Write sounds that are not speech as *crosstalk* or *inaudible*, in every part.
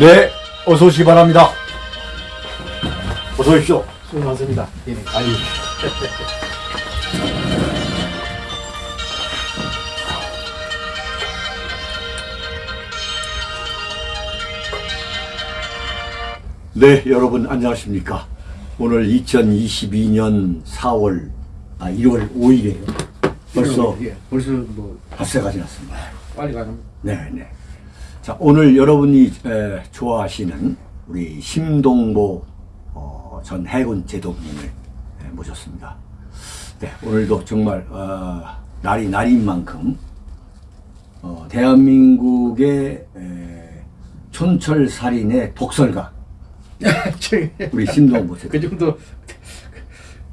네, 어서 오시기 바랍니다. 어서 오십시오. 수고 많습니다. 예. 아니. 네, 여러분 안녕하십니까? 오늘 2022년 4월, 아, 1월 5일이에요. 벌써 예, 벌써 뭐 닷새가 지났습니다. 빨리 가는. 네, 네. 자, 오늘 여러분이 에, 좋아하시는 우리 심동보 어, 전 해군 제독님을 에, 모셨습니다. 네, 오늘도 정말 어, 날이 날인 만큼 어, 대한민국의 에, 촌철살인의 독설가 *laughs* 우리 심동보 제독. 그 정도.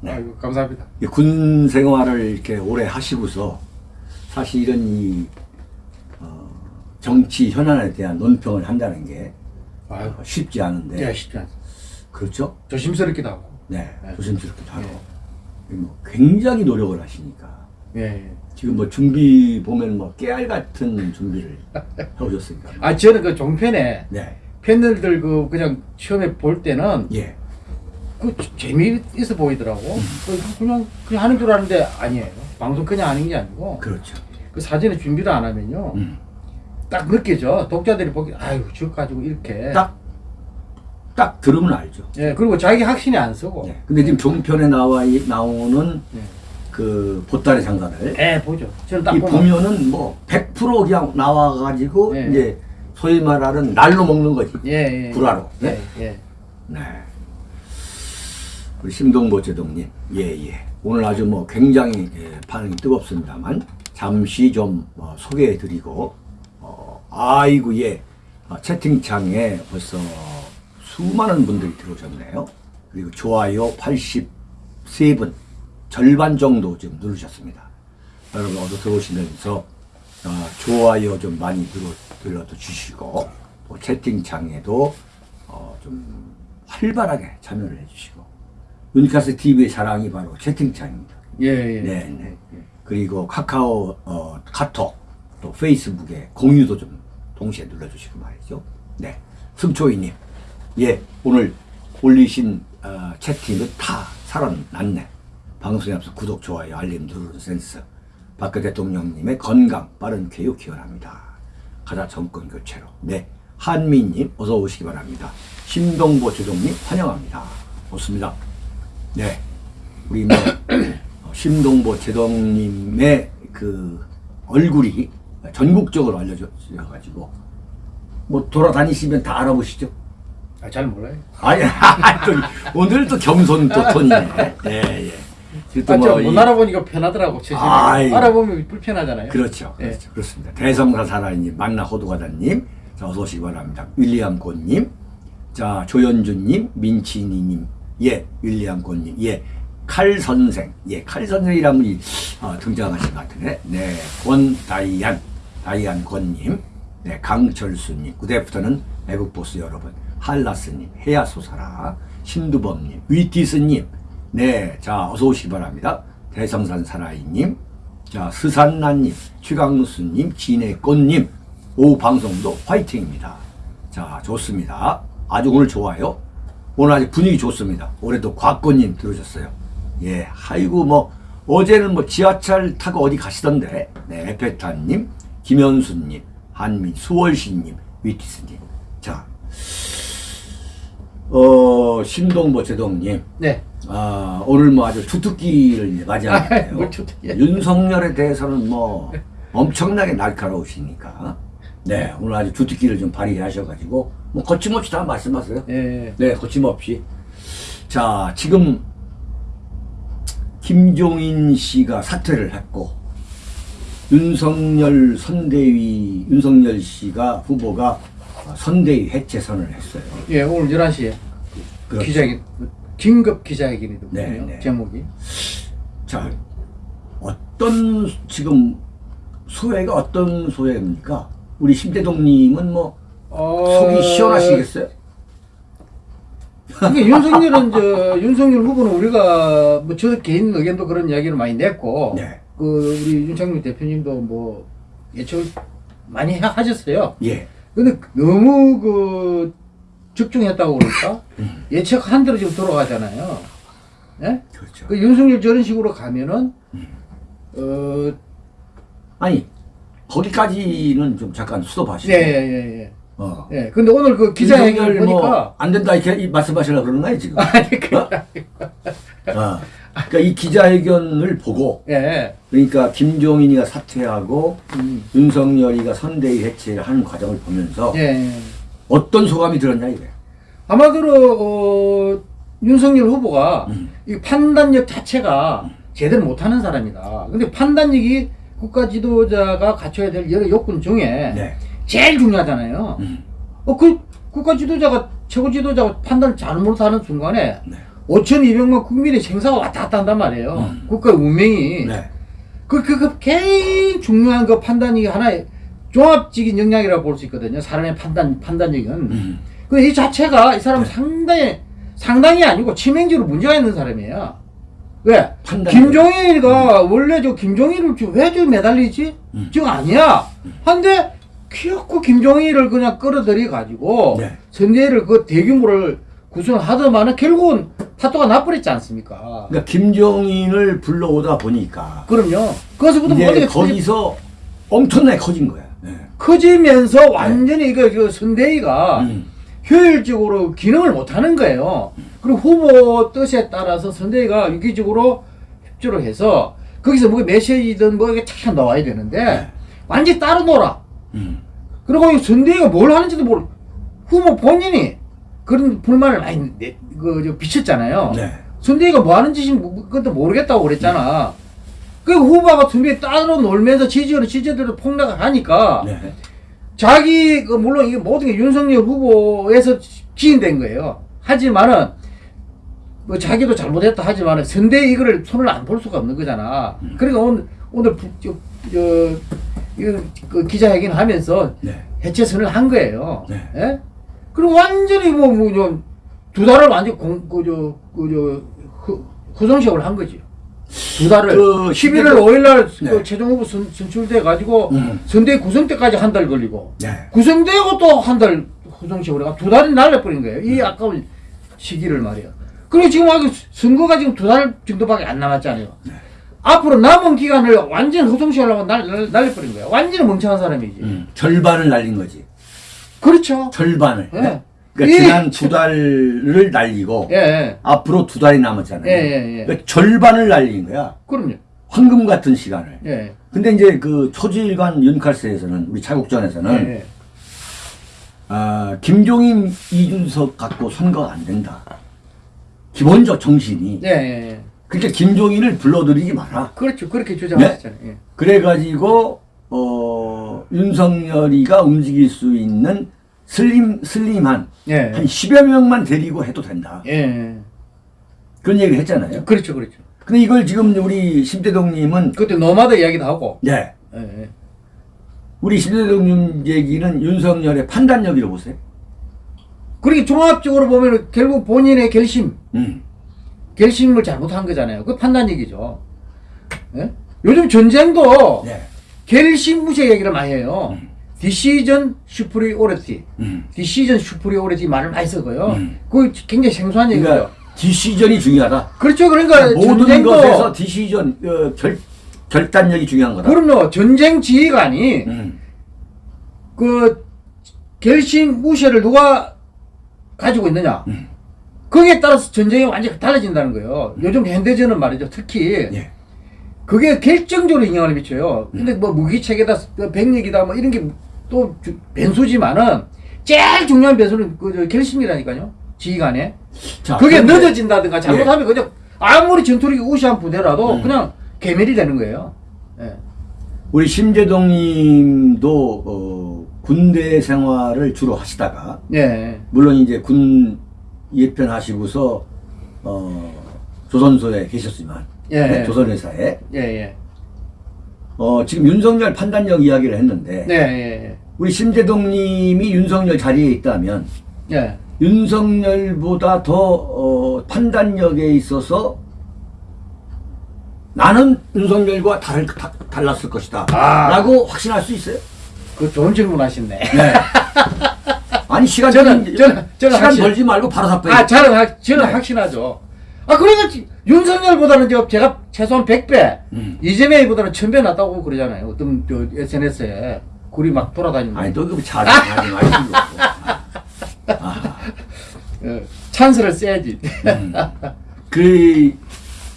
네. 아이고 감사합니다. 이군 생활을 이렇게 오래 하시고서 사실은 이 어, 정치 현안에 대한 논평을 한다는 게 아이고. 쉽지 않은데 예, 쉽지 않습니다. 그렇죠? 조심스럽기도 하고. 네, 네. 조심스럽기도 하고 뭐 굉장히 노력을 하시니까 예. 예. 지금 뭐 준비 보면 뭐 깨알 같은 준비를 *laughs* 해오셨으니까 아 저는 그 종편에 네, 팬들들 그 그냥 처음에 볼 때는 예, 그 재미있어 보이더라고. 그 그냥 그냥 하는 줄 아는데 아니에요. 방송 그냥 하는 게 아니고 그렇죠. 그 사전에 준비를 안 하면요. 음. 딱 느껴져. 독자들이 보기 아유 저 가지고 이렇게. 딱, 딱 들으면 알죠. 예 그리고 자기 확신이 안 쓰고. 네. 근데 지금 종편에 나와 이- 나오는 예. 그 보따리 장사들 예, 보죠. 저는 딱이 보면 보면은 뭐 100% 그냥 나와가지고 네. 이제 소위 말하는 날로 먹는 거지. 예, 예. 불화로. 예, 네. 예. 네. 우리 심동 보 제동님, 예, 예. 오늘 아주 뭐 굉장히 예, 반응이 뜨겁습니다만, 잠시 좀 어, 소개해드리고, 어, 아이고, 예. 어, 채팅창에 벌써 수많은 분들이 들어오셨네요. 그리고 좋아요 83분, 절반 정도 지금 누르셨습니다. 여러분, 어서 들어오시면서, 어, 좋아요 좀 많이 들어도 주시고, 또 채팅창에도 어, 좀 활발하게 참여를 해주시고 유니카스 TV의 자랑이 바로 채팅창입니다. 예, 예. 네, 네. 그리고 카카오 어, 카톡 또 페이스북에 공유도 좀 동시에 눌러주시고 말이죠. 네, 승초이님, 예 오늘 올리신 어, 채팅은 다 살아났네. 방송에 앞서 구독, 좋아요, 알림 누르는 센스. 박근 대통령님의 건강, 빠른 쾌유 기원합니다. 가자 정권 교체로. 네. 한미님, 어서 오시기 바랍니다. 신동보 조정님, 환영합니다. 좋습니다. 네. 우리 뭐, *clears throat* 어, 신동보 제동님의 그 얼굴이 전국적으로 알려져가지고, 뭐 돌아다니시면 다 알아보시죠? 아, 잘 몰라요. *laughs* 아니, 또 오늘 또 겸손 또 톤이네. 예, 예. 아, 뭐 못 이- 알아보니까 편하더라고, 제 아이. 알아보면 불편하잖아요. 그렇죠. 예. 그렇죠. 그렇습니다. 대성사 사라님, 만나 호두과다님, 자, 어서 오시기 바랍니다. 윌리엄 곤님, 자, 조현주님, 민치니님, 예, 윌리엄 곤님, 예, 칼 선생, 예, 칼 선생이라는 분이 어, 등장하신 것 같으네. 네, 권다이안, 다이안 권님, 네, 강철수님, 그대부터는 외국 보스 여러분, 할라스님, 해야소사라, 신두범님, 위티스님, 네, 자, 어서 오시기 바랍니다. 대성산 사나이님, 자, 스산나님, 최강수님, 진해꽃님, 오후 방송도 화이팅입니다. 자, 좋습니다. 아주 오늘 좋아요. 오늘 아주 분위기 좋습니다. 올해도 곽꽃님 들으셨어요. 예, 아이고, 뭐, 어제는 뭐 지하철 타고 어디 가시던데, 네, 에페타님, 김현수님, 한민, 수월신님, 위티스님. 자, 어, 신동보 제동님, 네. 아, 오늘 뭐 아주 주특기를 *laughs* 주특기야. 윤석열에 대해서는 뭐 엄청나게 날카로우시니까. 네, 오늘 아주 주특기를 좀 발휘하셔가지고, 뭐 거침없이 다 말씀하세요. 예. 네, 거침없이. 자, 지금 김종인 씨가 사퇴를 했고, 윤석열 선대위, 윤석열 씨가 후보가 선대위 해체선을 했어요. 예, 오늘 11시에 그렇죠. 기자회견, 긴급 기자회견이거든요. 네, 네. 제목이. 자, 어떤 지금 소회가 어떤 소회입니까? 우리 심대동님은 뭐 어... 속이 시원하시겠어요? 이게 윤석열은 저 윤석열 후보는 우리가 뭐저 개인 의견도 그런 이야기를 많이 냈고 네. 그 우리 윤창민 대표님도 뭐 예측을 많이 하- 하셨어요. 예, 근데 너무 그 적중했다고 그럴까? 예측한 대로 지금 돌아가잖아요. 예? 그렇죠. 그 윤석열 저런 식으로 가면은 어, 아니 거기까지는 좀 잠깐 스톱하시고. 예, 예, 예, 예. 어. 예. 근데 오늘 그 기자회견을 윤석열 보니까 뭐 안 된다 이렇게 이- 말씀하시려고 그러는 거예요 지금. 아니 그 어? 어. 그러니까 이 기자회견을 보고 예. 그러니까 김종인이가 사퇴하고 음. 윤석열이가 선대위 해체를 하는 과정을 보면서 예. 어떤 소감이 들었냐 이거예요. 아마도 어, 윤석열 후보가 음. 이 판단력 자체가 제대로 못하는 사람이다. 근데 판단력이 국가 지도자가 갖춰야 될 여러 요건 중에 네. 제일 중요하잖아요. 음. 어, 그 국가 지도자가 최고 지도자가 판단을 잘못 하는 순간에 네. 5,200만 국민의 생사가 왔다 갔다 한단 말이에요. 음. 국가의 운명이. 네. 그, 그, 그, 굉장히 중요한 그 판단이 하나의 종합적인 역량이라고 볼 수 있거든요. 사람의 판단, 판단력은. 음. 그이 자체가 이 사람은 네. 상당히, 상당히 아니고 치명적으로 문제가 있는 사람이에요. 왜? 판단. 김종일이가 원래 저 김종일을 왜저 매달리지? 음. 저 아니야. 한데 키웠고 김종일을 그냥 끌어들여 가지고 네. 선대위를 그 대규모를 구성하더만은 결국은 파토가 나버렸지 않습니까? 그러니까 김종인을 불러오다 보니까 그럼요. 모든 게 거기서 엄청나게 커진 거야. 네. 커지면서 완전히 이거 그 선대위가 음. 효율적으로 기능을 못하는 거예요. 그리고 후보 뜻에 따라서 선대위가 유기적으로 협조를 해서 거기서 뭐 메시지든 뭐 이게 착 나와야 되는데 네. 완전히 따로 놀아. 음. 그리고 이 선대위가 뭘 하는지도 모르. 후보 본인이 그런 불만을 많이 내, 그, 저 비쳤잖아요. 네. 선대위가 뭐 하는 짓인지 뭐- 그것도 모르겠다고 그랬잖아. 그 후보가 선대위 따로 놀면서 지지율은 지지대로 폭락을 하니까 네. 자기 그 물론 이게 모든 게 윤석열 후보에서 기인된 거예요. 하지만은 뭐 자기도 잘못했다 하지만은 선대 이거를 손을 안 볼 수가 없는 거잖아. 그러니까 오늘 오늘 부- 저, 저 이거 그 기자회견 하면서 네. 해체선을 한 거예요. 네. 예? 그리고 완전히 뭐뭐두 달을 완전 공 그 저 그 저 후성식을 한 거지. 두 달을 그 11월 5일 날 네. 그 최종 후보 선, 선출돼 가지고 음. 선대 구성 때까지 한 달 걸리고 네. 구성되고 또 한 달 후성식으로 해가 두 달이 날려버린 거예요. 이 아까운 시기를 말이에요. 그리고 지금 아직 선거가 지금 두 달 정도밖에 안 남았잖아요. 앞으로 남은 기간을 완전 후성식하려고 날, 날, 날 려버린 거예요. 완전히 멍청한 사람이지. 음. 절반을 날린 거지. 그렇죠. 절반을. 예. 그러니까 예. 지난 두 달을 날리고 예, 예. 앞으로 두 달이 남았잖아요. 예, 예, 예. 그러니까 절반을 날린 거야. 그럼요. 황금 같은 시간을. 예. 근데 이제 그 초지일관 윤칼스에서는 우리 차국전에서는. 아, 김종인 이준석 갖고 선거 안 된다. 기본적 정신이. 예, 예, 예. 그러니까 김종인을 불러들이지 마라. 그렇죠. 그렇게 주장하셨잖아요. 예. 그래가지고 어, 윤석열이가 움직일 수 있는 슬림 슬림한 예. 한 10여 명만 데리고 해도 된다. 예, 예. 그런 얘기를 했잖아요. 그렇죠, 그렇죠. 근데 이걸 지금 우리 심대동님은 그때 노마다 이야기도 하고. 네 예, 예. 우리 심대동님 얘기는 윤석열의 판단력이라고 보세요. 그렇게 종합적으로 보면 결국 본인의 결심, 음. 결심을 잘못한 거잖아요. 그 판단력이죠. 예? 요즘 전쟁도 네. 결심 우위 얘기를 많이 해요. decision superiority, 음. decision superiority 말을 많이 쓰고요. 음. 그 굉장히 생소한 얘기죠. 그러니까 decision이 중요하다. 그렇죠. 그러니까 모든 전쟁도 것에서 decision 어, 결 결단력이 중요한 거다. 그럼요. 전쟁 지휘관이 음. 그 결심 무죄를 누가 가지고 있느냐. 음. 거기에 따라서 전쟁이 완전히 달라진다는 거예요. 요즘 현대전은 말이죠. 특히 예. 그게 결정적으로 영향을 미쳐요. 근데 뭐 무기체계다, 뭐 병력이다, 뭐 이런 게 또 변수지만은 제일 중요한 변수는 그저 결심이라니까요. 지휘관에. 자, 그게 그런데- 늦어진다든가 잘못하면 그냥 아무리 전투력이 우시한 부대라도 음. 그냥 개멸이 되는 거예요. 예. 우리 심재동님도 어, 군대 생활을 주로 하시다가 예. 물론 이제 군 예편하시고서 어, 조선소에 계셨지만 예. 네, 조선회사에 예, 예. 어, 지금 윤석열 판단력 이야기를 했는데 네, 예, 우리 심재동님이 윤석열 자리에 있다면 예. 예. 윤석열보다 더 어, 판단력에 있어서 나는 윤석열과 다를, 다, 달랐을 것이다 아. 라고 확신할 수 있어요? 그 좋은 질문 하셨네. 네. *laughs* 아니 시간 저는- 벌- 저는- 저는 시간 벌지 말고 바로 답변. 아, 저는, 확- 저는 네. 확신하죠. 아, 그러니까 지- 윤석열보다는 저 제가 최소한 100배, 음. 이재명보다는 1000배 낫다고 그러잖아요. 어떤 저 SNS에 글이 막 돌아다니는. 아니 또 그거 자랑하지 마시고. 어, 찬스를 써야지. 음. 그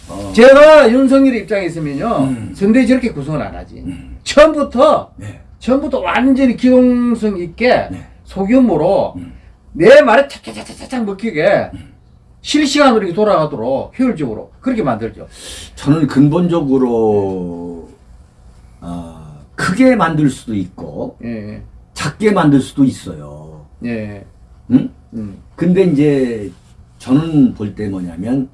어, 제가 윤석열 입장에 있으면요, 음. 선대 저렇게 구성을 안 하지. 음. 처음부터, 네. 처음부터 완전히 기동성 있게 네. 소규모로 음. 내 말에 착착착착착 먹히게 실시간으로 이렇게 돌아가도록 효율적으로 그렇게 만들죠. 저는 근본적으로 어, 크게 만들 수도 있고 예, 작게 만들 수도 있어요. 예, 응? 음, 근데 이제 저는 볼 때 뭐냐면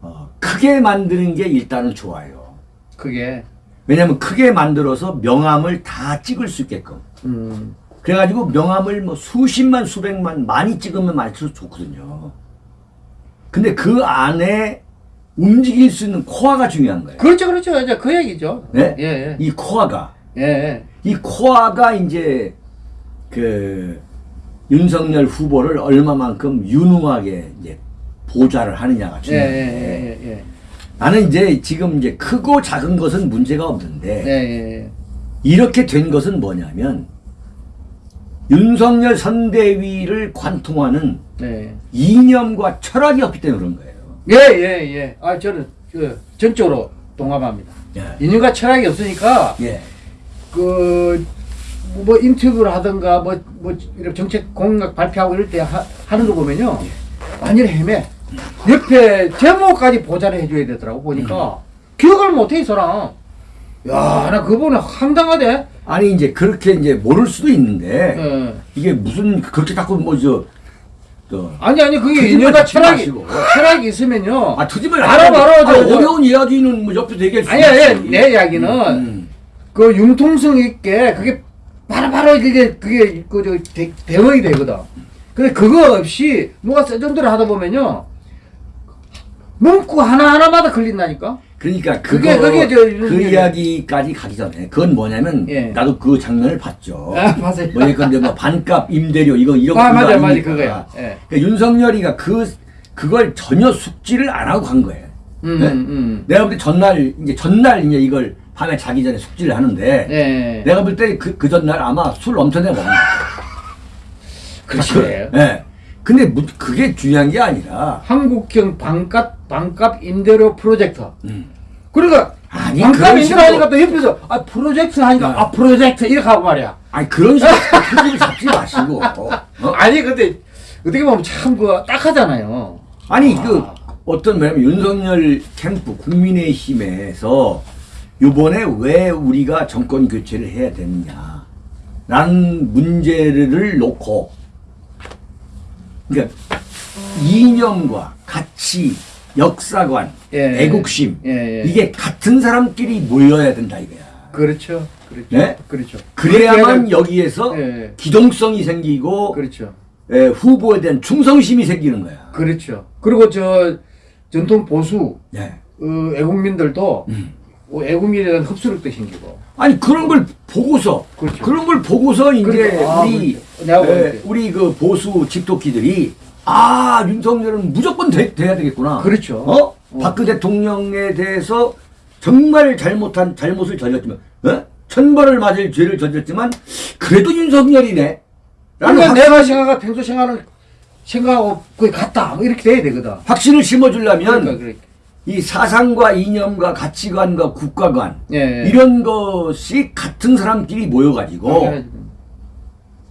어, 크게 만드는 게 일단은 좋아요. 그게, 왜냐면 크게 만들어서 명함을 다 찍을 수 있게끔. 음, 그래가지고 명함을 뭐 수십만 수백만 많이 찍으면 많을수록 좋거든요. 근데 그 안에 움직일 수 있는 코어가 중요한 거예요. 그렇죠, 그렇죠. 이제 그 얘기죠. 네? 예, 예, 이 코어가 예, 이 코어가 이제 그 윤석열 후보를 얼마만큼 유능하게 이제 보좌를 하느냐가 예, 중요한데 예, 예, 예, 나는 이제 지금 이제 크고 작은 것은 문제가 예, 없는데 예, 예, 이렇게 된 것은 뭐냐면 윤석열 선대위를 관통하는 예, 이념과 철학이 없기 때문에 그런 거예요. 예, 예, 예. 아, 저는 그 전적으로 동감합니다. 예. 인유가 철학이 없으니까 예. 그, 뭐, 인터뷰를 하든가, 뭐, 뭐, 이런 정책 공약 발표하고 이럴 때 하, 하는 거 보면요. 완전히 헤매. 옆에 제목까지 보좌를 해줘야 되더라고, 보니까. 기억을 못해, 이 사람. 야, 나 그분은 황당하대. 아니 이제 그렇게 이제 모를 수도 있는데 예. 이게 무슨 그렇게 자꾸 뭐저 저, 아니, 아니, 그게 잡지 철학이, 마시고. 철학이 있으면요. 아 투집을 알아, 하는데, 저. 어려운 이야기는 뭐 옆에서 얘기할 수 아니야, 있지. 아니야, 내 이야기는 음. 그 융통성 있게 그게 바로바로 이게 그게 그저 대응이 되거든. 근데 그거 없이 누가 세전들을 하다 보면요 문구 하나 하나마다 걸린다니까. 그러니까 그게- 그게 저 그 이야기까지 가기 전에 그건 뭐냐면 예. 나도 그 장면을 봤죠. 아 맞아요. 뭐니까 이제 뭐 반값 임대료 이거 이런 아거 맞아 맞아. 그거야. 예. 그러니까 윤석열이가 그 그걸 전혀 숙지를 안 하고 간 거예요. 음, 네? 음. 내가 볼 때 전날 이제 전날 이제 이걸 밤에 자기 전에 숙지를 하는데 예. 내가 볼 때 그그 전날 아마 술 엄청나게 먹는 거예요. 그렇지. 예. 근데 무- 그게 중요한 게 아니라 한국형 반값 반값 임대료 프로젝트. 음. 그러니까 아니, 반값 임대료 하니까 또 옆에서 아 프로젝트 하니까 네. 아 프로젝트 이렇게 하고 말이야. 아니 그런 식으로 잡지 마시고 어? *laughs* 아니 근데 어떻게 보면 참그 딱하잖아요. 아니 아. 그 어떤 뭐냐면 윤석열 캠프 국민의힘에서 이번에 왜 우리가 정권 교체를 해야 되느냐 라는 문제를 놓고 그러니까 이념과 가치 역사관 예. 애국심 예, 예. 이게 같은 사람끼리 모여야 된다 이거야 그렇죠. 그렇죠. 네? 그렇죠. 그래야만 여기에서 예. 기동성이 생기고 그렇죠. 예, 후보에 대한 충성심이 생기는 거야 그렇죠. 그리고 저 전통 보수 예. 어, 애국민들도 음. 어, 애국민에 대한 흡수력도 생기고. 아니 그런 걸 보고서 그렇죠. 그런 걸 보고서 이제 그러니까, 아, 우리 그렇죠. 내가 에, 볼때. 우리 그 보수 집토끼들이 아 윤석열은 무조건 돼, 돼야 되겠구나. 그렇죠. 어? 어. 박근 대통령에 대해서 정말 잘못한 잘못을 저질렀지만 어? 천벌을 맞을 죄를 저질렀지만 그래도 윤석열이네. 라는 그러니까 확, 내가 생각하 평소 생각을 생각하고 거의 같다. 뭐 이렇게 돼야 되거든. 확신을 심어주려면 그러니까 그러니까. 이 사상과 이념과 가치관과 국가관 예. 이런 것이 같은 사람끼리 모여가지고 그래야지.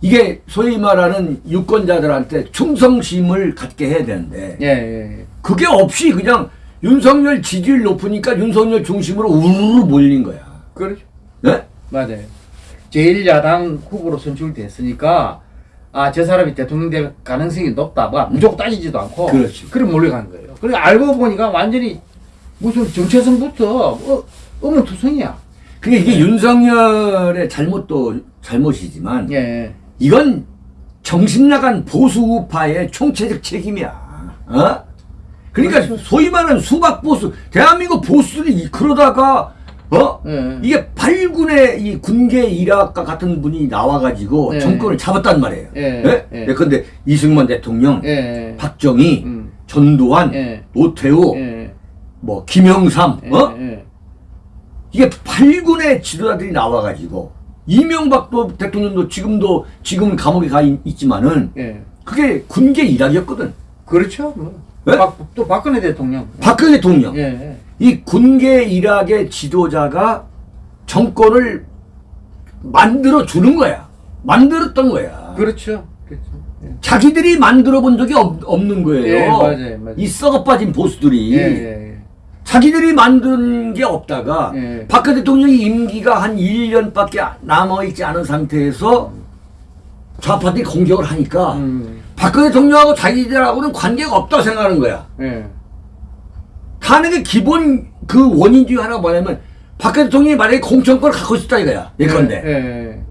이게 소위 말하는 유권자들한테 충성심을 갖게 해야 되는데 예, 예, 예. 그게 없이 그냥 윤석열 지지율 높으니까 윤석열 중심으로 우르르 몰린 거야. 그렇죠. 네? 맞아요. 제1야당 후보로 선출됐으니까 아 저 사람이 대통령 될 가능성이 높다. 뭐 무조건 따지지도 않고 그렇지. 그럼 몰려간 거예요. 그리고 알고 보니까 완전히 무슨 정체성부터 어, 어문투성이야. 그게 이게 윤석열의 잘못도 잘못이지만 예. 이건 정신 나간 보수 우파의 총체적 책임이야. 어? 그러니까 그렇죠. 소위 말하는 수박 보수, 대한민국 보수들이 이- 그러다가 어? 예. 이게 8군의 이 군계 일학과 같은 분이 나와가지고 예. 정권을 잡았단 말이에요. 예. 예? 예. 예컨대 이승만 대통령, 예. 박정희, 음. 전두환, 예. 노태우, 예. 뭐 김영삼, 예. 어? 예. 이게 8군의 지도자들이 나와가지고 이명박도 대통령도 지금도 지금 감옥에 가 있, 있지만은 예. 그게 군계 일학이었거든. 그렇죠. 뭐. 예? 박, 또 박근혜 대통령. 박근혜 대통령. 예. 이 군계 일학의 지도자가 정권을 만들어 주는 거야. 만들었던 거야. 그렇죠. 그렇죠. 예. 자기들이 만들어 본 적이 없, 없는 거예요. 예, 맞아요, 맞아요. 이 썩어 빠진 보수들이 예. 예. 자기들이 만든 게 없다가 예. 박근혜 대통령이 임기가 한 1년밖에 남아있지 않은 상태에서 좌파들이 공격을 하니까 음. 박근혜 대통령하고 자기들하고는 관계가 없다고 생각하는 거야. 예. 가는 기본 그 원인 중에 하나가 뭐냐면 박근혜 대통령이 만약에 공천권을 갖고 있었다 이거야. 예컨대. 예.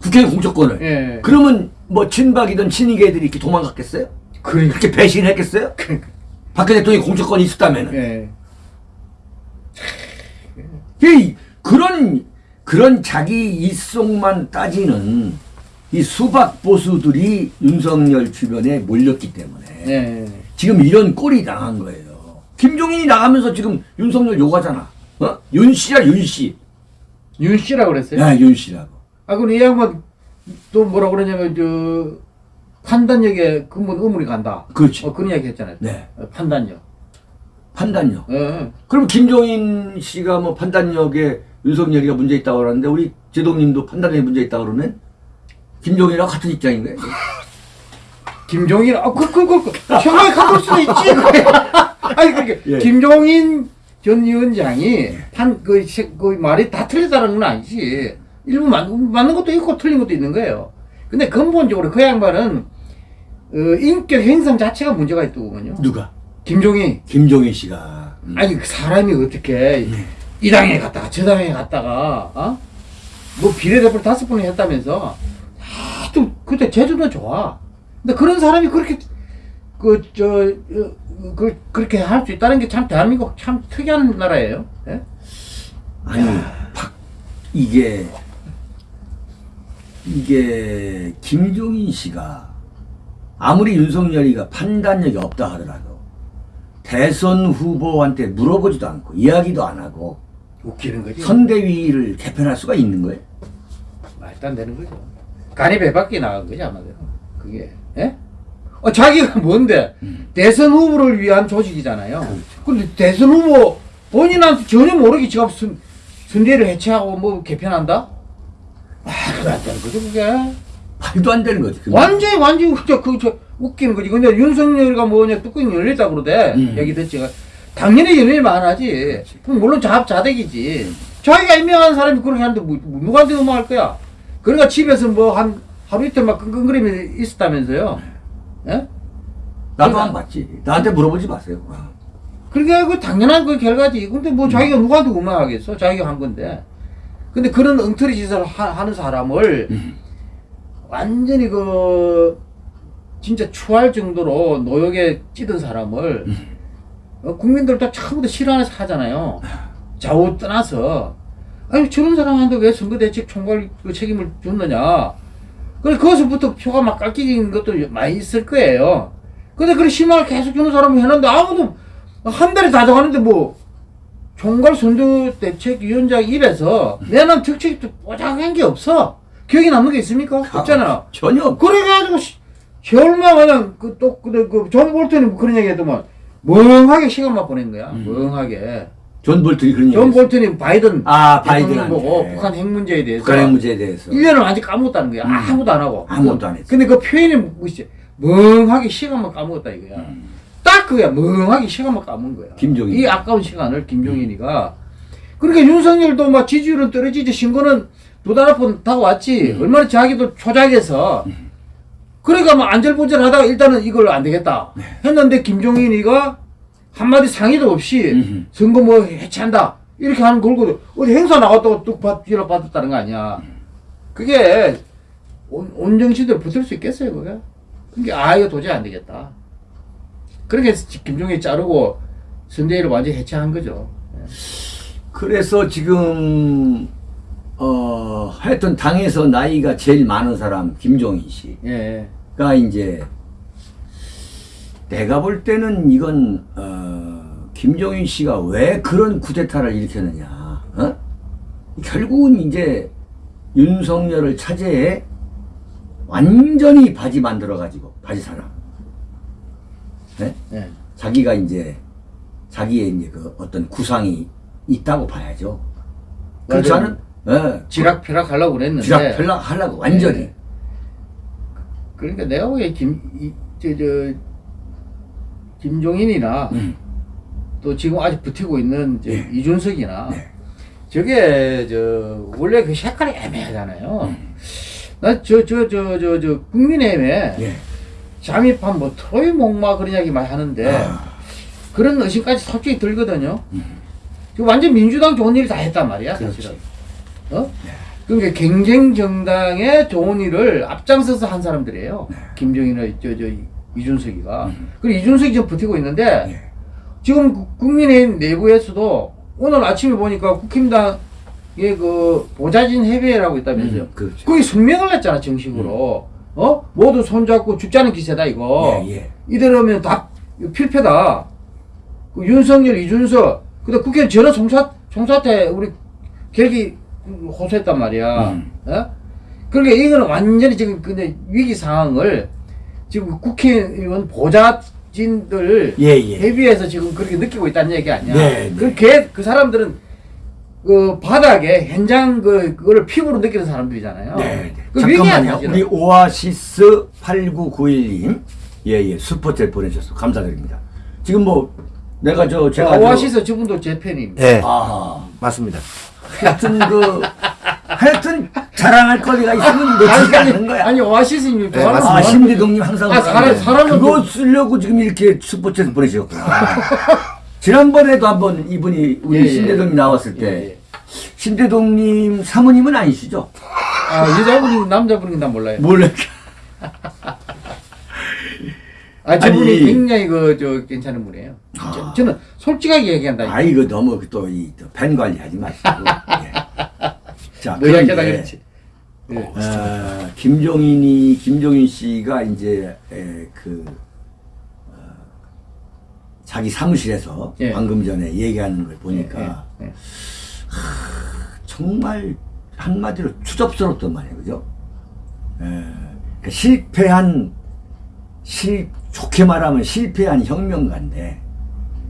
국회 공천권을. 예. 그러면 뭐 친박이든 친이계 들이 이렇게 도망갔겠어요? 그러니까. 그렇게 배신했겠어요? 박근혜 대통령이 공천권이 있었다면은. 예. 이 그런 그런 자기 이속만 따지는 이 수박 보수들이 윤석열 주변에 몰렸기 때문에 예. 지금 이런 꼴이 당한 거예요. 김종인이 나가면서 지금 윤석열 욕하잖아. 어? 윤씨야 윤씨. 윤 씨라고 그랬어요? 야 윤씨라고. 아, 그럼 이 양반 또 뭐라 그러냐면 저 판단력에 근본 의문이 간다. 그렇지. 어, 그런 이야기 했잖아요. 네. 어, 판단력. 판단력. 예. 그럼 김종인 씨가 뭐 판단력에 윤석열이가 문제 있다고 그러는데 우리 제동님도 판단력에 문제 있다고 그러면 김종인이랑 같은 입장인 거예요. 김종인, 아, 그, 그, 그, 그, 형이 가볼 수도 있지. 아니, 그러니까, *laughs* 예. 김종인 전 위원장이 판, 그, 시- 그 말이 다 틀렸다는 건 아니지. 일부 맞, 맞는 것도 있고 틀린 것도 있는 거예요. 근데 근본적으로 그 양반은, 어, 인격 행성 자체가 문제가 있더군요. 누가? 김종인. 김종인 씨가. 음. 아니, 그 사람이 어떻게, 이 당에 갔다가 저 당에 갔다가, 어? 뭐 비례대표 다섯 번을 했다면서, 하여튼, 그때 제주도 좋아. 근데 그런 사람이 그렇게, 그, 저, 어, 그, 그렇게 할 수 있다는 게 참 대한민국 참 특이한 나라예요. 예? 아니, 박, 이게, 이게, 김종인 씨가 아무리 윤석열이가 판단력이 없다 하더라도 대선 후보한테 물어보지도 않고 이야기도 안 하고 웃기는 거지. 선대위를 개편할 수가 있는 거예요? 말도 안 되는 거죠. 간이 배 밖에 나간 거지, 아마도. 그게, 예? 어, 자기가 뭔데? 대선 후보를 위한 조직이잖아요. 근데 대선 후보 본인한테 전혀 모르게 지금 선, 선대를 해체하고 뭐 개편한다? 말도 안 되는 거죠, 그게. 말도 안 되는 거지. 그게. 완전히, 완전히, 저, 그, 저, 웃기는 거지. 근데 윤석열이가 뭐냐, 뚜껑이 열렸다 그러대. 음. 얘기 듣지. 당연히 연예인 안 하지. 그럼 물론 자, 자백이지. 자기가 임명한 사람이 그렇게 하는데 뭐, 뭐 누구한테 음악할 거야? 그러니까 집에서 뭐 한 하루 이틀 막 끙끙거리며 있었다면서요. 예? 나도 안 봤지. 나한테 물어보지 마세요. 그러니까 그 당연한 그 결과지. 근데 뭐 자기가 누구한테 음악하겠어? 자기가 한 건데. 근데 그런 엉터리 짓을 하, 하는 사람을 음. 완전히 그 진짜 추할 정도로 노역에 찌든 사람을 어, 국민들도 처음부터 싫어하는 하잖아요. 좌우 떠나서 아니 저런 사람한테 왜 선거 대책 총괄 그 책임을 줬느냐. 그래서 거기서부터 표가 막 깎이는 것도 많이 있을 거예요. 근데 그런 희망을 계속 주는 사람을 해놨는데 아무도 한 달이 다 돼가는데 뭐 총괄 선거대책위원장 입에서 내놓은 특책도 뾰족한 게 없어. 기억에 남는 게 있습니까? 없잖아. 전혀 없- 그래가지고 시- 얼마 그냥 그또 그, 그, 존 볼턴이 뭐 그런 얘기 했더만 멍하게 시간만 보낸 거야. 멍하게. 존 볼턴이 그런 얘기 존. 볼턴이 바이든 아, 바이든한테. 보고 북한 핵 문제에 대해서 북한의 문제에 대해서. 1년을 완전 까먹었다는 거야. 아무것도 안 하고. 아무것도 안 했어. 근데 그 표현이 뭐지? 멍하게 시간만 까먹었다 이거야. 딱 그거야. 멍하게 시간만 까먹은 거야. 김종인. 이 아까운 시간을 김종인이가. 그러니까 윤석열도 막 지지율은 떨어지지 신고는 두달 앞은 다 왔지. 얼마나 자기도 초작해서. 그러니까 뭐 안절부절하다가 일단은 이걸 안 되겠다. 했는데 김종인이가 한마디 상의도 없이 음흠. 선거 뭐 해체한다. 이렇게 하는 걸고 어디 행사 나갔다고 뚝 받, 지라 받았다는 거 아니야. 그게 온, 온 정신대로 붙을 수 있겠어요, 그게? 그게 아, 이거 도저히 안 되겠다. 그렇게 해서 김종인이 자르고 선대위를 완전히 해체한 거죠. 그 그래서 지금 어 하여튼 당에서 나이가 제일 많은 사람 김종인 씨가 예. 이제 내가 볼 때는 이건 어 김종인 씨가 왜 그런 쿠데타를 일으켰느냐 어? 결국은 이제 윤석열을 차제에 완전히 바지 만들어 가지고 바지 사람 네? 예. 자기가 이제 자기의 이제 그 어떤 구상이 있다고 봐야죠. 그렇지. 않은 예, 지락펴락 하려고 그랬는데. 지락 별락 하려고 완전히 예. 그러니까 내가 보기에 김, 이, 저, 저, 김종인이나 음. 또 지금 아직 버티고 있는 저 예. 이준석이나 네. 저게 저 원래 그 색깔이 애매하잖아요. 음. 나저저 저 저 저 국민의힘에 예. 잠입한 뭐 트로이 목마 그런 이야기 많이 하는데 아, 그런 의심까지 솔직히 들거든요. 지금 완전 민주당 좋은 일 다 했단 말이야, 그렇지. 사실은. 어? 그러니까 경쟁 정당의 좋은 일을 앞장서서 한 사람들이에요. 김정인의 저, 저, 이준석이가. 그리고 이준석이 지금 버티고 있는데, 예. 지금 구- 국민의힘 내부에서도 오늘 아침에 보니까 국힘당의 그 보좌진 협의회라고 있다면서요. 음, 그렇죠. 거기 성명을 냈잖아, 정식으로. 어? 모두 손잡고 죽자는 기세다, 이거. 예, 예. 이대로면 다 필패다. 그 윤석열, 이준석, 그다음 국회 전혀 총사, 총사태 우리 결기 호소했단 말이야. 음. 어? 그러니까 이거는 완전히 지금 근데 위기 상황을 지금 국회의원 보좌진들 예, 예. 대비해서 지금 그렇게 느끼고 있다는 얘기 아니야. 네, 네. 그, 걔, 그 사람들은 그 바닥에 현장 그, 그거를 피부로 느끼는 사람들이잖아요. 네, 네. 그 잠깐만요. 우리 오아시스 8991님. 예, 예. 슈퍼챗 보내주셔서 감사드립니다. 지금 뭐, 내가 저, 제가. 아, 저- 오아시스 저 분도 제 팬입니다. 예, 아, 맞습니다. 하여튼 그, 하여튼 자랑할 거리가 있으면 놓치지 않는 거야. 아니 오아시스님 네, 아, 사람. 심리동님 항상. 아, 그러는데 사람- 사람은 그거 그- 쓰려고 지금 이렇게 슈퍼챗 보내주셨구나. *laughs* 지난번에도 한번 이분이 우리 예, 예. 심대동님 나왔을 때, 예, 예. 심대동님 사모님은 아니시죠? 아 여자분이 남자분이 나 몰라요. 몰래. 아 저분이 아니. 굉장히 그 저 괜찮은 분이에요. 저, 저는 솔직하게 얘기한다. 아, 이거 너무 또이팬 관리하지 마시고. *laughs* 예. 자, 그런데, 그렇지. 예. 어, 김종인이 김종인 씨가 이제 에, 그 어, 자기 사무실에서 예. 방금 전에 얘기하는 걸 보니까 예, 예. 정말 한마디로 추접스럽단 말이에요, 그죠? 에, 그러니까 실패한 실 좋게 말하면 실패한 혁명가인데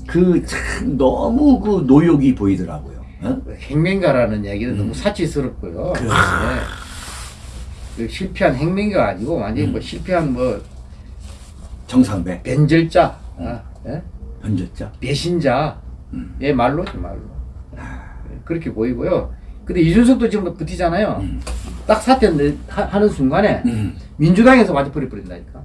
그 참 너무 그 노욕이 보이더라고요. 어? 그 행명가라는 얘기는 너무 사치스럽고요. 음. 그- 예. 그 실패한 행명가 아니고 완전히 음. 뭐 실패한 뭐 정상배 변절자, 아, 예? 변졌자. 배신자, 음. 예 말로지 말로. 그렇게 보이고요. 근데 이준석도 지금 버티잖아요. 딱 사퇴 내- 하- 하는 순간에 음. 민주당에서 완전 버리 버린다니까.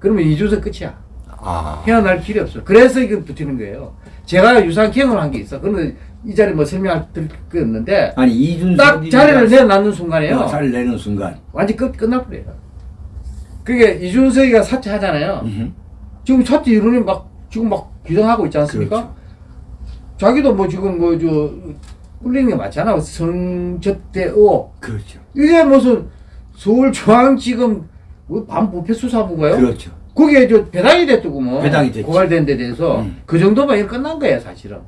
그러면 이준석 끝이야. 아, 헤어날 길이 없어. 그래서 이거 버티는 거예요. 제가 유사한 경험을 한 게 있어. 그런데 이 자리에 뭐 설명할 게 없는데 아니 이준석이 딱 자리를 내놨는 순간에요. 어, 자리를 내는 순간 완전 끝 끝나버려요. 그게 이준석이가 사퇴하잖아요. 음흠. 지금 사퇴 이론이 막 지금 막 규정하고 있지 않습니까? 그렇죠. 자기도 뭐 지금 뭐 저 꿀리는 게 맞잖아. 성접대 의혹. 그렇죠. 이게 무슨 서울중앙지검 뭐 반부패수사부가요? 그렇죠. 거기에 저 배당이 됐더구먼. 배당이 됐지. 고발된 데 대해서 음. 그 정도면 끝난 거예요, 사실은.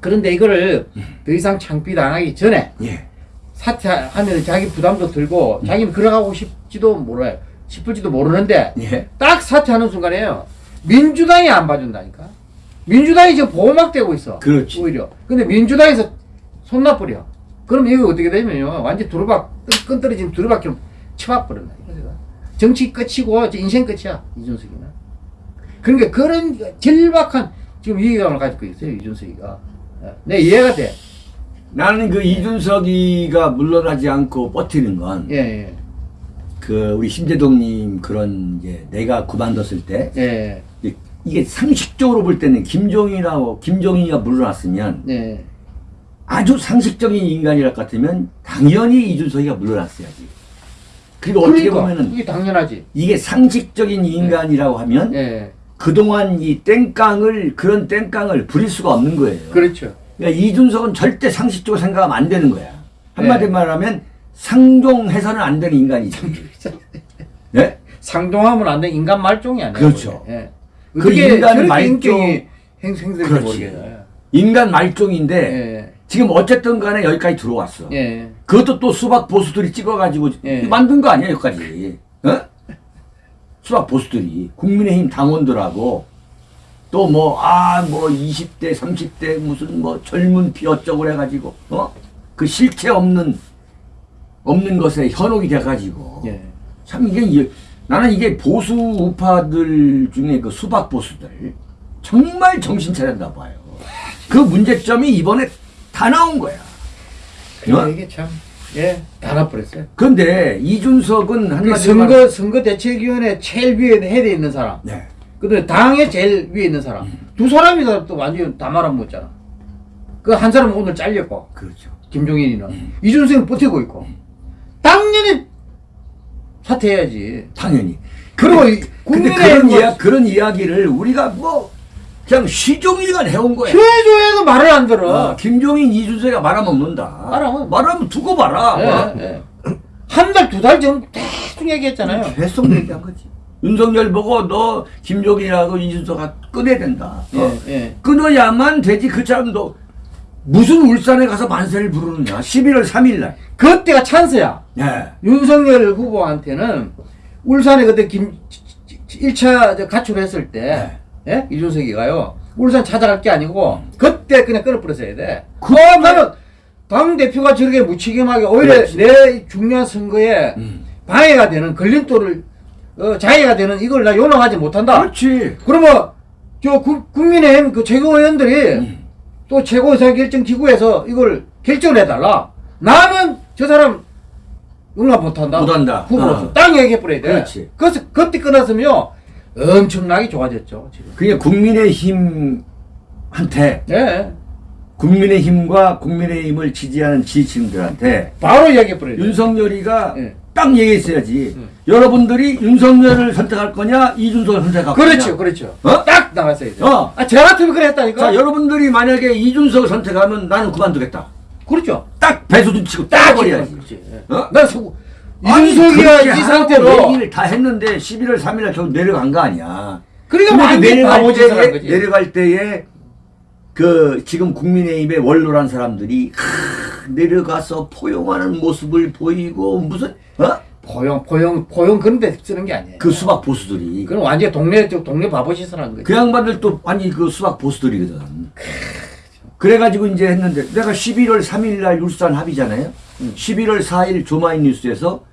그런데 이거를 음. 더 이상 창피당하기 전에 예. 사퇴하면 자기 부담도 들고 자기는 걸어가고 싶지도 몰라요. 싶을지도 모르는데 예. 딱 사퇴하는 순간에요. 민주당이 안 봐준다니까. 민주당이 지금 보호막 되고 있어. 그렇지. 오히려. 근데 민주당에서 손나버려. 그럼 이거 어떻게 되냐면요. 완전 두루박, 끈- 끈 떨어진 두루박처럼 쳐박버린다. 정치 끝이고 인생 끝이야. 이준석이는. 그러니까 그런 절박한 지금 위기감을 가지고 있어요. 이준석이가. 예. 내 이해가 돼. 나는 그 이준석이가 물러나지 않고 버티는 건그 예, 예. 우리 심재동님 그런 이제 내가 그만뒀을 때 예, 이- 이게 상식적으로 볼 때는 김종인하고 김종인이가 물러났으면 예. 아주 상식적인 인간이랄 것 같으면 당연히 이준석이가 물러났어야지. 그리고 어떻게 그러니까 보면은 이게 당연하지. 이게 상식적인 인간이라고 하면 예. 그동안 이 땡깡을 그런 땡깡을 부릴 수가 없는 거예요. 그렇죠. 그러니까 이준석은 절대 상식적으로 생각하면 안 되는 거야. 한마디 네. 말하면 상종해서는 안 되는 인간이지. *laughs* 네? 상종하면 안 돼. 인간 말종이 아니에요. 그렇죠. 예. 그 인간 저렇게 말종- 인격이 행생될지 그렇지. 모르겠어요. 인간 말종인데 예. 지금 어쨌든 간에 여기까지 들어왔어. 예. 그것도 또 수박 보수들이 찍어가지고 예. 만든 거 아니야 여기까지. 어? 수박 보수들이 국민의힘 당원들하고 또 뭐 아 뭐 20대 30대 무슨 뭐 젊은 피 어쩌고 해가지고 어? 그 실체 없는 없는 것에 현혹이 돼가지고 예. 참 이게 이- 나는 이게 보수 우파들 중에 그 수박 보수들 정말 정신 차렸나 봐요. 그 문제점이 이번에 다 나온 거야. 어? 이게 참 예, 다 나버렸어요. 그런데 이준석은 그 한마디로 선거 말- 선거 대책위원회 제일 위에 헤드에 있는 사람, 네. 그다음에 당의 제일 위에 있는 사람, 두 사람이 다또 완전 다 말아먹었잖아. 그 한 사람은 오늘 잘렸고 그렇죠. 김종인이는 음. 이준석은 버티고 있고 당연히 사퇴해야지. 당연히. 그리고 근데, 이 근데 그런 이야 그런 이야기를 우리가 뭐 그냥 시종일관 해온 거야. 최조에도 말을 안 들어. 어, 김종인 이준석이가 말하면 먹는다. 말하면- 말하면 두고 봐라. 예, 예. 한달 두 달 전 계속 얘기했잖아요. 계속 얘기한 거지. 윤석열 보고 너 김종인하고 이준석아 끊어야 된다. 어? 예, 예. 끊어야만 되지. 그 사람도 무슨 울산에 가서 만세를 부르느냐. 11월 3일 날. 그때가 찬스야. 예. 윤석열 후보한테는 울산에 그때 김 1차 가출했을 때 예? 이준석이가요 울산 찾아갈 게 아니고 그때 그냥 끊어버렸어야 돼. 그 나는 당 대표가 저렇게 무책임하게 오히려 그렇지. 내 중요한 선거에 음. 방해가 되는 걸림돌을 어, 자해가 되는 이걸 나 용납하지 못한다. 그렇지. 그러면 저 국, 국민의힘 그 최고위원들이 음. 또 최고의사결정 기구에서 이걸 결정을 해달라. 나는 저 사람 용납 못한다. 못한다. 후보로서 어. 땅 얘기해버려야 돼. 그렇지. 그래서 그때 끊었으면 엄청나게 좋아졌죠 지금. 그게 국민의힘한테 예. 국민의힘과 국민의힘을 지지하는 지지층들한테 바로 얘기해버려야 돼. 윤석열이가 예. 딱 얘기했어야지. 음. 여러분들이 윤석열을 선택할 거냐, 이준석을 선택할 거냐. 그렇죠, 그렇죠. 어? 딱 나갔어야 돼. 어. 아, 저 같으면 그랬다니까. 자, 여러분들이 만약에 이준석을 선택하면 나는 그만두겠다. 그렇죠. 딱 배수준 치고 딱 따버려야지. 그렇지. 예. 어? 나 소, 그렇게 이 상태로 얘기를 다 했는데 11월 3일날 결국 내려간 거 아니야. 그러니까 그 완전 내려갈 때에. 내려갈 때에 그 지금 국민의힘의 원로란 사람들이 하, 내려가서 포용하는 모습을 보이고 무슨 어? 포용, 포용, 포용 그런 데 쓰는 게 아니에요. 그 수박 보수들이 그건 완전 동네 저 동네 바보 짓을 한 거지. 그 양반들 또 아니 그 수박 보수들이거든. 그래가지고 이제 했는데 내가 11월 3일 날 울산 합의잖아요. 11월 4일 조마인 뉴스에서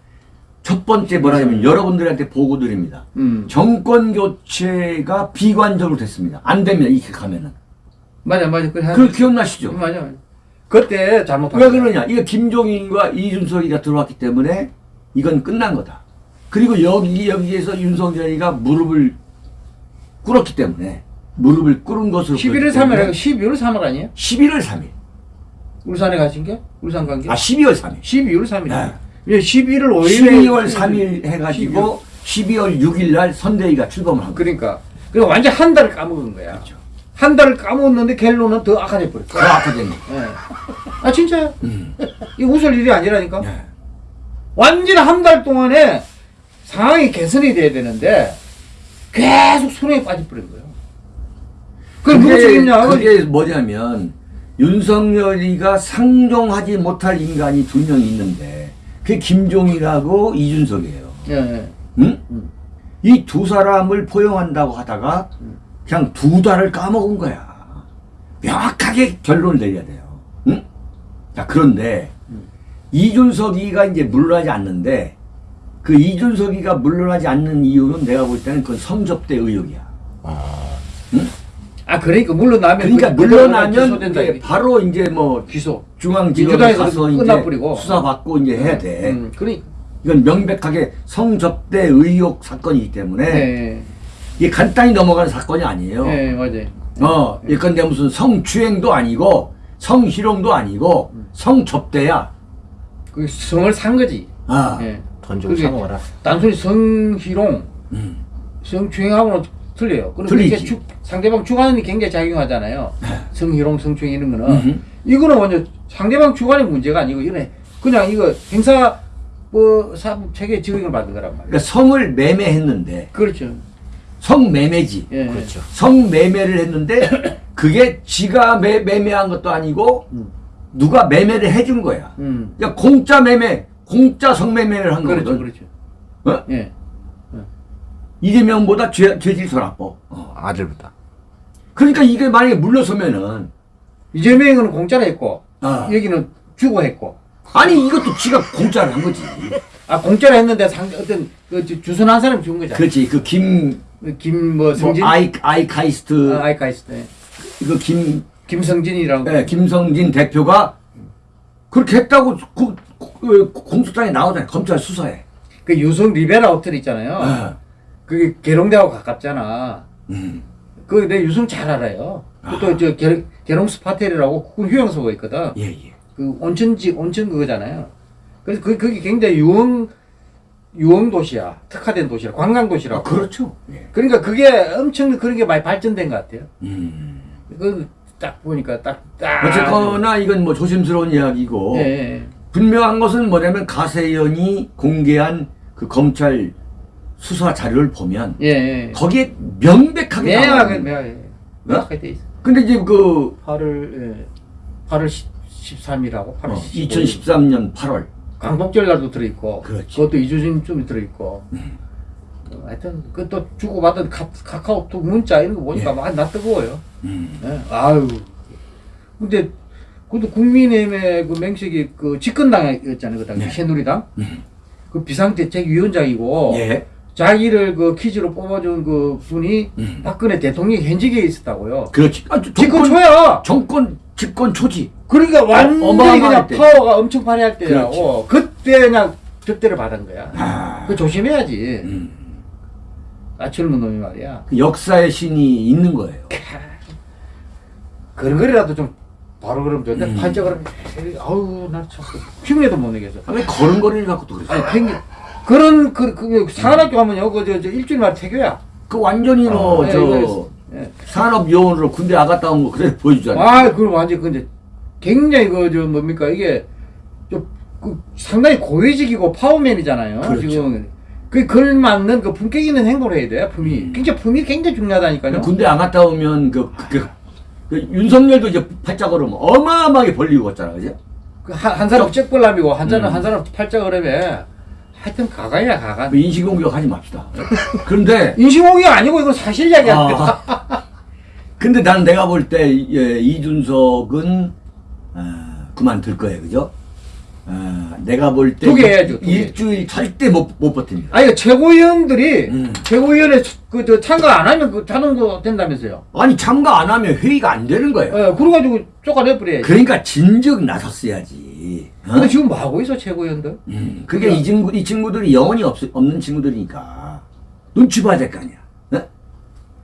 첫 번째 뭐라냐면 여러분들한테 보고 드립니다. 음. 정권 교체가 비관적으로 됐습니다. 안 됩니다. 이렇게 가면은. 맞아, 맞아. 그 기억나시죠? 맞아, 맞아. 그때 잘못한 왜. 그러냐? 이거 김종인과 이준석이가 들어왔기 때문에 이건 끝난 거다. 그리고 여기 여기에서 윤석열이가 무릎을 꿇었기 때문에 무릎을 꿇은 것으로 11월 3일, 12월 3일 아니에요? 11월 3일. 울산에 가신 게? 울산 간 게? 아 12월 3일. 12월 3일. 네. 예, 11월 5일에 12월 3일 해가지고 12월 6일 날 선대위가 출범을 한 거예요. 그러니까 그리고 완전 한 달을 까먹은 거야. 그렇죠. 한 달을 까먹었는데 갤로는 더 악화돼 버렸어. 그 아카데미. 예. 아 진짜요? 음. 이 웃을 일이 아니라니까. 네. 완전 한 달 동안에 상황이 개선이 돼야 되는데 계속 손에 빠져버린 거예요. 그게 누구 책임냐? 그게 뭐냐면 윤석열이가 상종하지 못할 인간이 두 명 있는데 그게 김종이라고 이준석이에요. 예, 예. 응? 음. 이두 사람을 포용한다고 하다가 그냥 두 달을 까먹은 거야. 명확하게 결론을 내려야 돼요. 응? 자, 그런데 이준석이가 이제 물러나지 않는데 그 이준석이가 물러나지 않는 이유는 내가 볼 때는 그건 성접대 의혹이야. 아 그러니까 물러나면 그러니까 그- 물러나면 기소된다. 이제 바로 이제 뭐 기소. 중앙지검에 가서 이제 끝나버리고. 수사받고 이제 해야 돼. 음, 그러니. 이건 명백하게 성접대 의혹 사건이기 때문에 네. 이게 간단히 넘어가는 사건이 아니에요. 네, 맞아요. 어, 예컨대 무슨 성추행도 아니고 성희롱도 아니고 음. 성접대야. 그 성을 산 거지. 아, 예. 돈 주고 그게 사 먹어라. 단순히 성희롱, 음. 성추행하고는 틀려요. 그럼 틀리지. 상대방 주관이 굉장히 작용하잖아요. 성희롱, 성추행 이런 거는. 이거는 완전 상대방 주관의 문제가 아니고 이거는 그냥 이거 행사 뭐 사법 체계 적용을 받은 거란 말이에요. 그러니까 성을 매매했는데 그렇죠. 성매매지. 예. 그렇죠. 성매매를 했는데 *coughs* 그게 지가 매, 매매한 것도 아니고 음. 누가 매매를 해준 거야. 음. 야 공짜 매매, 공짜 성매매를 한 그렇죠, 거거든. 그렇죠. 어? 예. 이재명보다 죄, 죄질 더 나빠. 어. 아들보다. 그러니까 이게 만약에 물러서면은 이재명은 공짜로 했고 아. 여기는 주고 했고 아니 이것도 지가 공짜로 한 거지. 아 공짜로 했는데 상 어떤 그 주- 주선 한 사람이 준 거잖아. 그렇지. 그 김 김뭐 뭐 성진 아이 아이카이스트 아, 아이카이스트 네. 이거 김 김성진이라고 예, 김성진 대표가 그렇게 했다고 그, 그, 공소장에 나오잖아요. 검찰 수사에. 그 유성 리베라 호텔 있잖아요. 예. 그게 계룡대하고 가깝잖아. 음. 그 내 유성 잘 알아요. 또저 계룡 스파텔이라고 그건 휴양소가 있거든. 예, 예. 그 온천지 온천 그거잖아요. 그래서 그 그게 굉장히 유흥 유흥 도시야. 특화된 도시라. 관광 아, 도시라고. 그렇죠. 예. 그러니까 그게 엄청 그런 게 많이 발전된 것 같아요. 음. 그딱 보니까 딱 딱. 어쨌거나 이건 뭐 조심스러운 이야기고 예, 예. 분명한 것은 뭐냐면 가세연이 공개한 그 검찰 수사 자료를 보면 예, 예. 거기에 명백하게 명확하게 나와요. 명확하게 명확하게 돼 있어. 근데 이제 그 8월 예. 8월 13일하고 8월 어, 15일 2013년 8월 강복절 날도 들어 있고 그렇지. 그것도 이주진 좀 들어 있고 어, 하여튼 그 또 주고받은 카, 카카오톡 문자 이런 거 보니까 예. 많이 나 뜨거워요 음. 예. 아유 근데 그것도 국민의힘의 그 맹식이 그 집권당이었잖아요 그 당시 네. 새누리당 음. 그 비상대책위원장이고 예. 자기를 그 퀴즈로 뽑아준 그 분이 음. 박근혜 대통령 현직에 있었다고요 그렇지. 아, 정권 초야 정권 집권 초지. 그러니까 완전히 그냥 때. 파워가 엄청 발휘할 때라고 그때 그냥 득대를 받은 거야. 아. 그 조심해야지. 음. 아 젊은 놈이 말이야. 그 역사의 신이 있는 거예요. 그런 거라도 좀 바로 그러면 좋은데 음. 팔자 그러면 아우 나참 흉내도 못 내겠어. 아, 왜 걸음걸이를 갖고 또 그랬어? 아니 팽기 그런 그, 그 산학교 하면요 그저 저 일주일만 태교야. 그 완전히 뭐, 어, 예, 저, 예. 산업 요원으로 군대 아갔다 온 거 그래 보여주잖아. 아 그럼 완전 근데 굉장히 그 저 뭡니까 이게 좀 그 상당히 고위직이고 파워맨이잖아요. 그렇죠. 지금 그 걸맞는 그 품격 있는 행동을 해야 돼요. 품이 음. 굉장히 품이 굉장히 중요하다니까요. 군대 안 갔다 오면 그, 그, 그, 그 윤석열도 이제 팔자 걸으면 어마어마하게 벌리고 갔잖아, 그지? 그 한, 한 사람 잭벌람이고 한 사람 음. 한 사람 팔자 그러면 하여튼 가관이야 가관. 뭐 인신공격 하지 맙시다. 그런데, *laughs* 인신공격 아니고 이건 사실 이야기야. 아, *laughs* 근데 난 내가 볼 때, 예, 이준석은, 아, 그만둘 거예요, 그죠? 아, 내가 볼 때. 일주일 절대 못, 못 버팁니다. 아니 그 최고위원들이 음. 최고위원회 그 저 참가 안 하면 그 자동으로 된다면서요. 아니, 참가 안 하면 회의가 안 되는 거예요. 예, 그래가지고 쫓아내 버려야지. 그러니까 진즉 나섰어야지. 어? 근데 지금 뭐 하고 있어 최고위원들? 음, 그게 이 친구, 이 친구들이 영혼이 없, 없는 친구들이니까. 눈치 봐야 될 거 아니야. 어?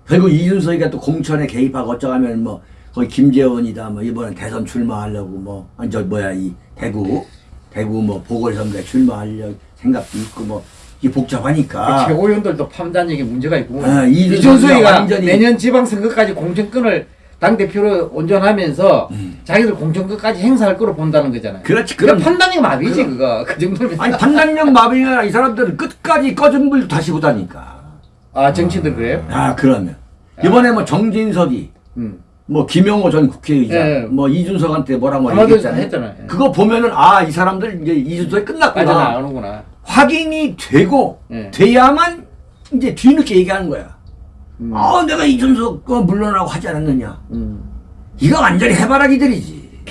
결국 이준석이가 또 공천에 개입하고 어쩌면 뭐, 거기 김재원이다, 뭐, 이번에 대선 출마하려고 뭐, 아니, 저, 뭐야, 이, 대구, 대구 뭐, 보궐선거에 출마하려고 생각도 있고 뭐, 이게 복잡하니까. 그 최고위원들도 판단력에 문제가 있고 아, 이준석이가 이준석이가 완전히- 내년 지방선거까지 공천권을 당 대표로 온전하면서 음. 자기들 공천권까지 행사할 거로 본다는 거잖아요. 그렇지, 그럼 그럼. 판단력 마비지 그거 그 정도면. 아니, 판단력 마비가 이 사람들은 끝까지 꺼진 불 다시 보다니까. 아 정치인들 그래요? 아, 그러면. 이번에 뭐 정진석이, 음. 뭐 김용호 전 국회의장, 예. 뭐 이준석한테 뭐라고 얘기했잖아요. 했잖아요. 예. 그거 보면은 아 이 사람들 이제 이준석이 끝났구나. 빠져나가는구나. 확인이 되고 예. 돼야만 이제 뒤늦게 얘기하는 거야. 음. 아 내가 이준석 거 물러나고 하지 않았느냐. 음. 이거 완전히 해바라기들이지.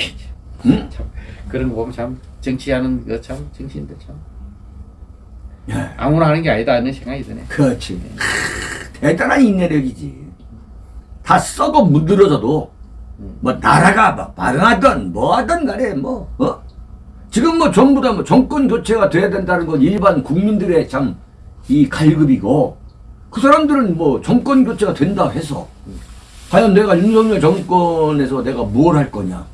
응? *laughs* 참 그런 거 보면 참 정치하는 거 참 정치인들 참 예. 아무나 하는 게 아니다 하는 생각이 드네. 그렇지. 크, 대단한 인내력이지. 다 썩어 문드러져도 뭐 나라가 막 발응하든 뭐 하든 간에 뭐 어? 지금 뭐 전부 다 뭐 정권 교체가 돼야 된다는 건 일반 국민들의 참 이 갈급이고 그 사람들은 뭐 정권 교체가 된다 해서 과연 내가 윤석열 정권에서 내가 뭘 할 거냐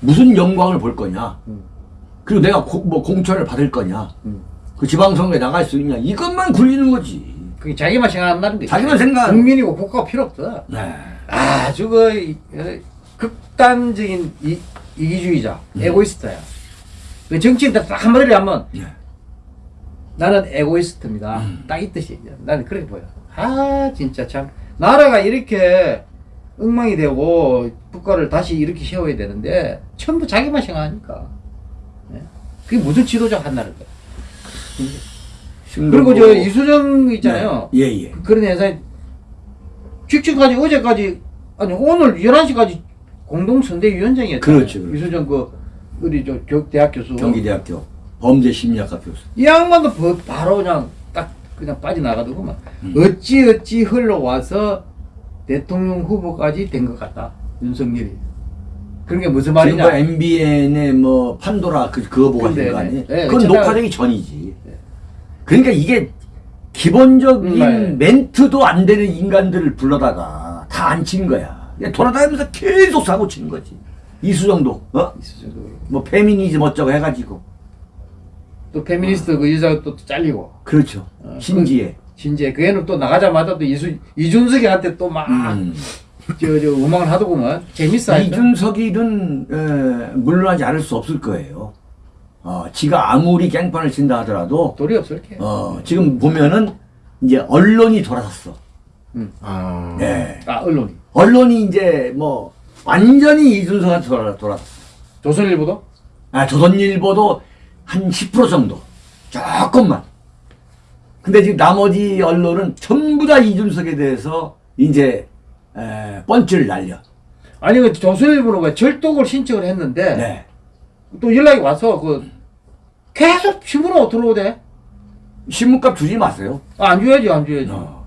무슨 영광을 볼 거냐 음. 그리고 내가 고- 뭐 공천을 받을 거냐 음. 그 지방선거에 나갈 수 있냐 이것만 굴리는 거지 그게 자기만 생각한다는 거지. 자기만 생각- 국민이고 국가가 필요 없어. 네. 아주 그 어, 극단적인 이, 이기주의자, 음. 에고이스트야. 그 정치인들 딱 한마디로 하면 네. 나는 에고이스트입니다. 음. 딱이 뜻이야. 나는 그렇게 보여. 아 진짜 참 나라가 이렇게 엉망이 되고 국가를 다시 이렇게 세워야 되는데 전부 자기만 생각하니까. 예? 그게 무슨 지도자 한다는 거야. 그리고 저 이수정 있잖아요. 네. 예, 예. 그런 회사에 직전까지 어제까지 아니 오늘 11시까지 공동선대위원장이었잖아요. 그렇죠, 그렇죠. 이수정 그 우리 저 교- 대학 교수. 경기대학교 범죄 심리학과 교수. 이 양반도 버- 바로 그냥 딱 그냥 빠져나가더구만. 음. 어찌 어찌 흘러와서 대통령 후보까지 된 것 같다. 윤석열이. 그런 게 무슨 말이냐. MBN의 뭐 판도라 그 그거 보고 하시는 거 아니에요? 네, 그건 제가- 녹화되기 전이지. 그러니까 이게 기본적인 음, 네. 멘트도 안 되는 인간들을 불러다가 다 안 친 거야. 그냥 돌아다니면서 계속 사고 치는 거지. 이수정도 어? 이수정도. 뭐 페미니즘 어쩌고 해가지고 또 페미니스트 그 여자가 또 잘리고. 그렇죠. 어, 신지혜. 진짜 그 애는 또 나가자마자 또 이수 이준석이한테 또막 음. 저, 저, 음악을 하더구만. 재밌어. 하여튼. 이준석이는 에, 물러나지 않을 수 없을 거예요. 어, 지가 아무리 깽판을 친다 하더라도 도리 없을 게. 어, 지금 보면은 이제 언론이 돌아섰어. 아. 네. 아, 언론이. 언론이 이제 뭐 완전히 이준석한테 돌아, 돌아섰어. 조선일보도? 아, 조선일보도 한 10% 정도. 조금만. 근데 지금 나머지 언론은 전부 다 이준석에 대해서 이제 에, 펀치를 날려. 아니, 그 조선일보는 왜 절독을 신청을 했는데, 네. 또 연락이 와서, 그, 계속 신문으로 들어오대. 신문값 주지 마세요. 아, 안 줘야지, 안 줘야지. 어.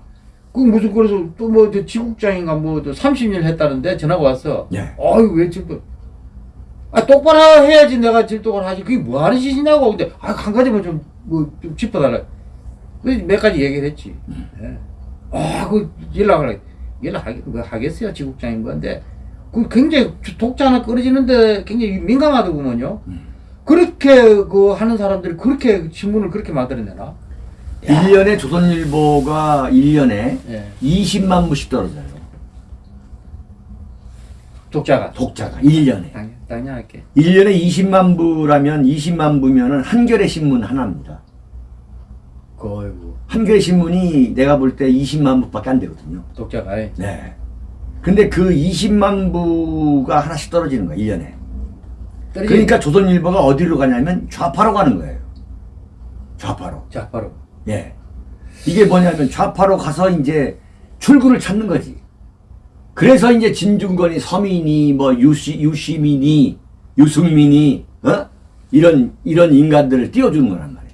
그 무슨, 그래서 또 뭐, 저 지국장인가 뭐, 저 30년 했다는데 전화가 왔어. 네. 어이, 왜 질독. 아, 똑바로 해야지 내가 질독을 하지. 그게 뭐 하는 짓이냐고. 근데, 아, 한 가지만 좀, 뭐, 좀 짚어달라. 그래서 몇 가지 얘기를 했지. 예. 아, 그, 연락을, 연락하겠, 뭐 하겠어요. 지국장인 건데. 그 굉장히 독자 하나 끊어지는데 굉장히 민감하더구먼요. 그렇게 그 하는 사람들이 그렇게 신문을 그렇게 만들어내나? 1년에 조선일보가 1년에 예. 20만 부씩 떨어져요. 독자가. 독자가 1년에. 당연, 당연할게. 1년에 20만 부라면 20만 부면은 한겨레 신문 하나입니다. 거이고. 한겨레 신문이 내가 볼 때 20만 부밖에 안 되거든요. 독자가. 예. 네. 근데 그 20만 부가 하나씩 떨어지는 거야, 1년에. 떨어지- 그러니까 조선일보가 어디로 가냐면 좌파로 가는 거예요. 좌파로. 자, 바로. 예. 이게 뭐냐면 좌파로 가서 이제 출구를 찾는 거지. 그래서 이제 진중권이 서민이 뭐 유시 유시민이 유승민이 어 이런 이런 인간들을 띄워주는 거란 말이에요.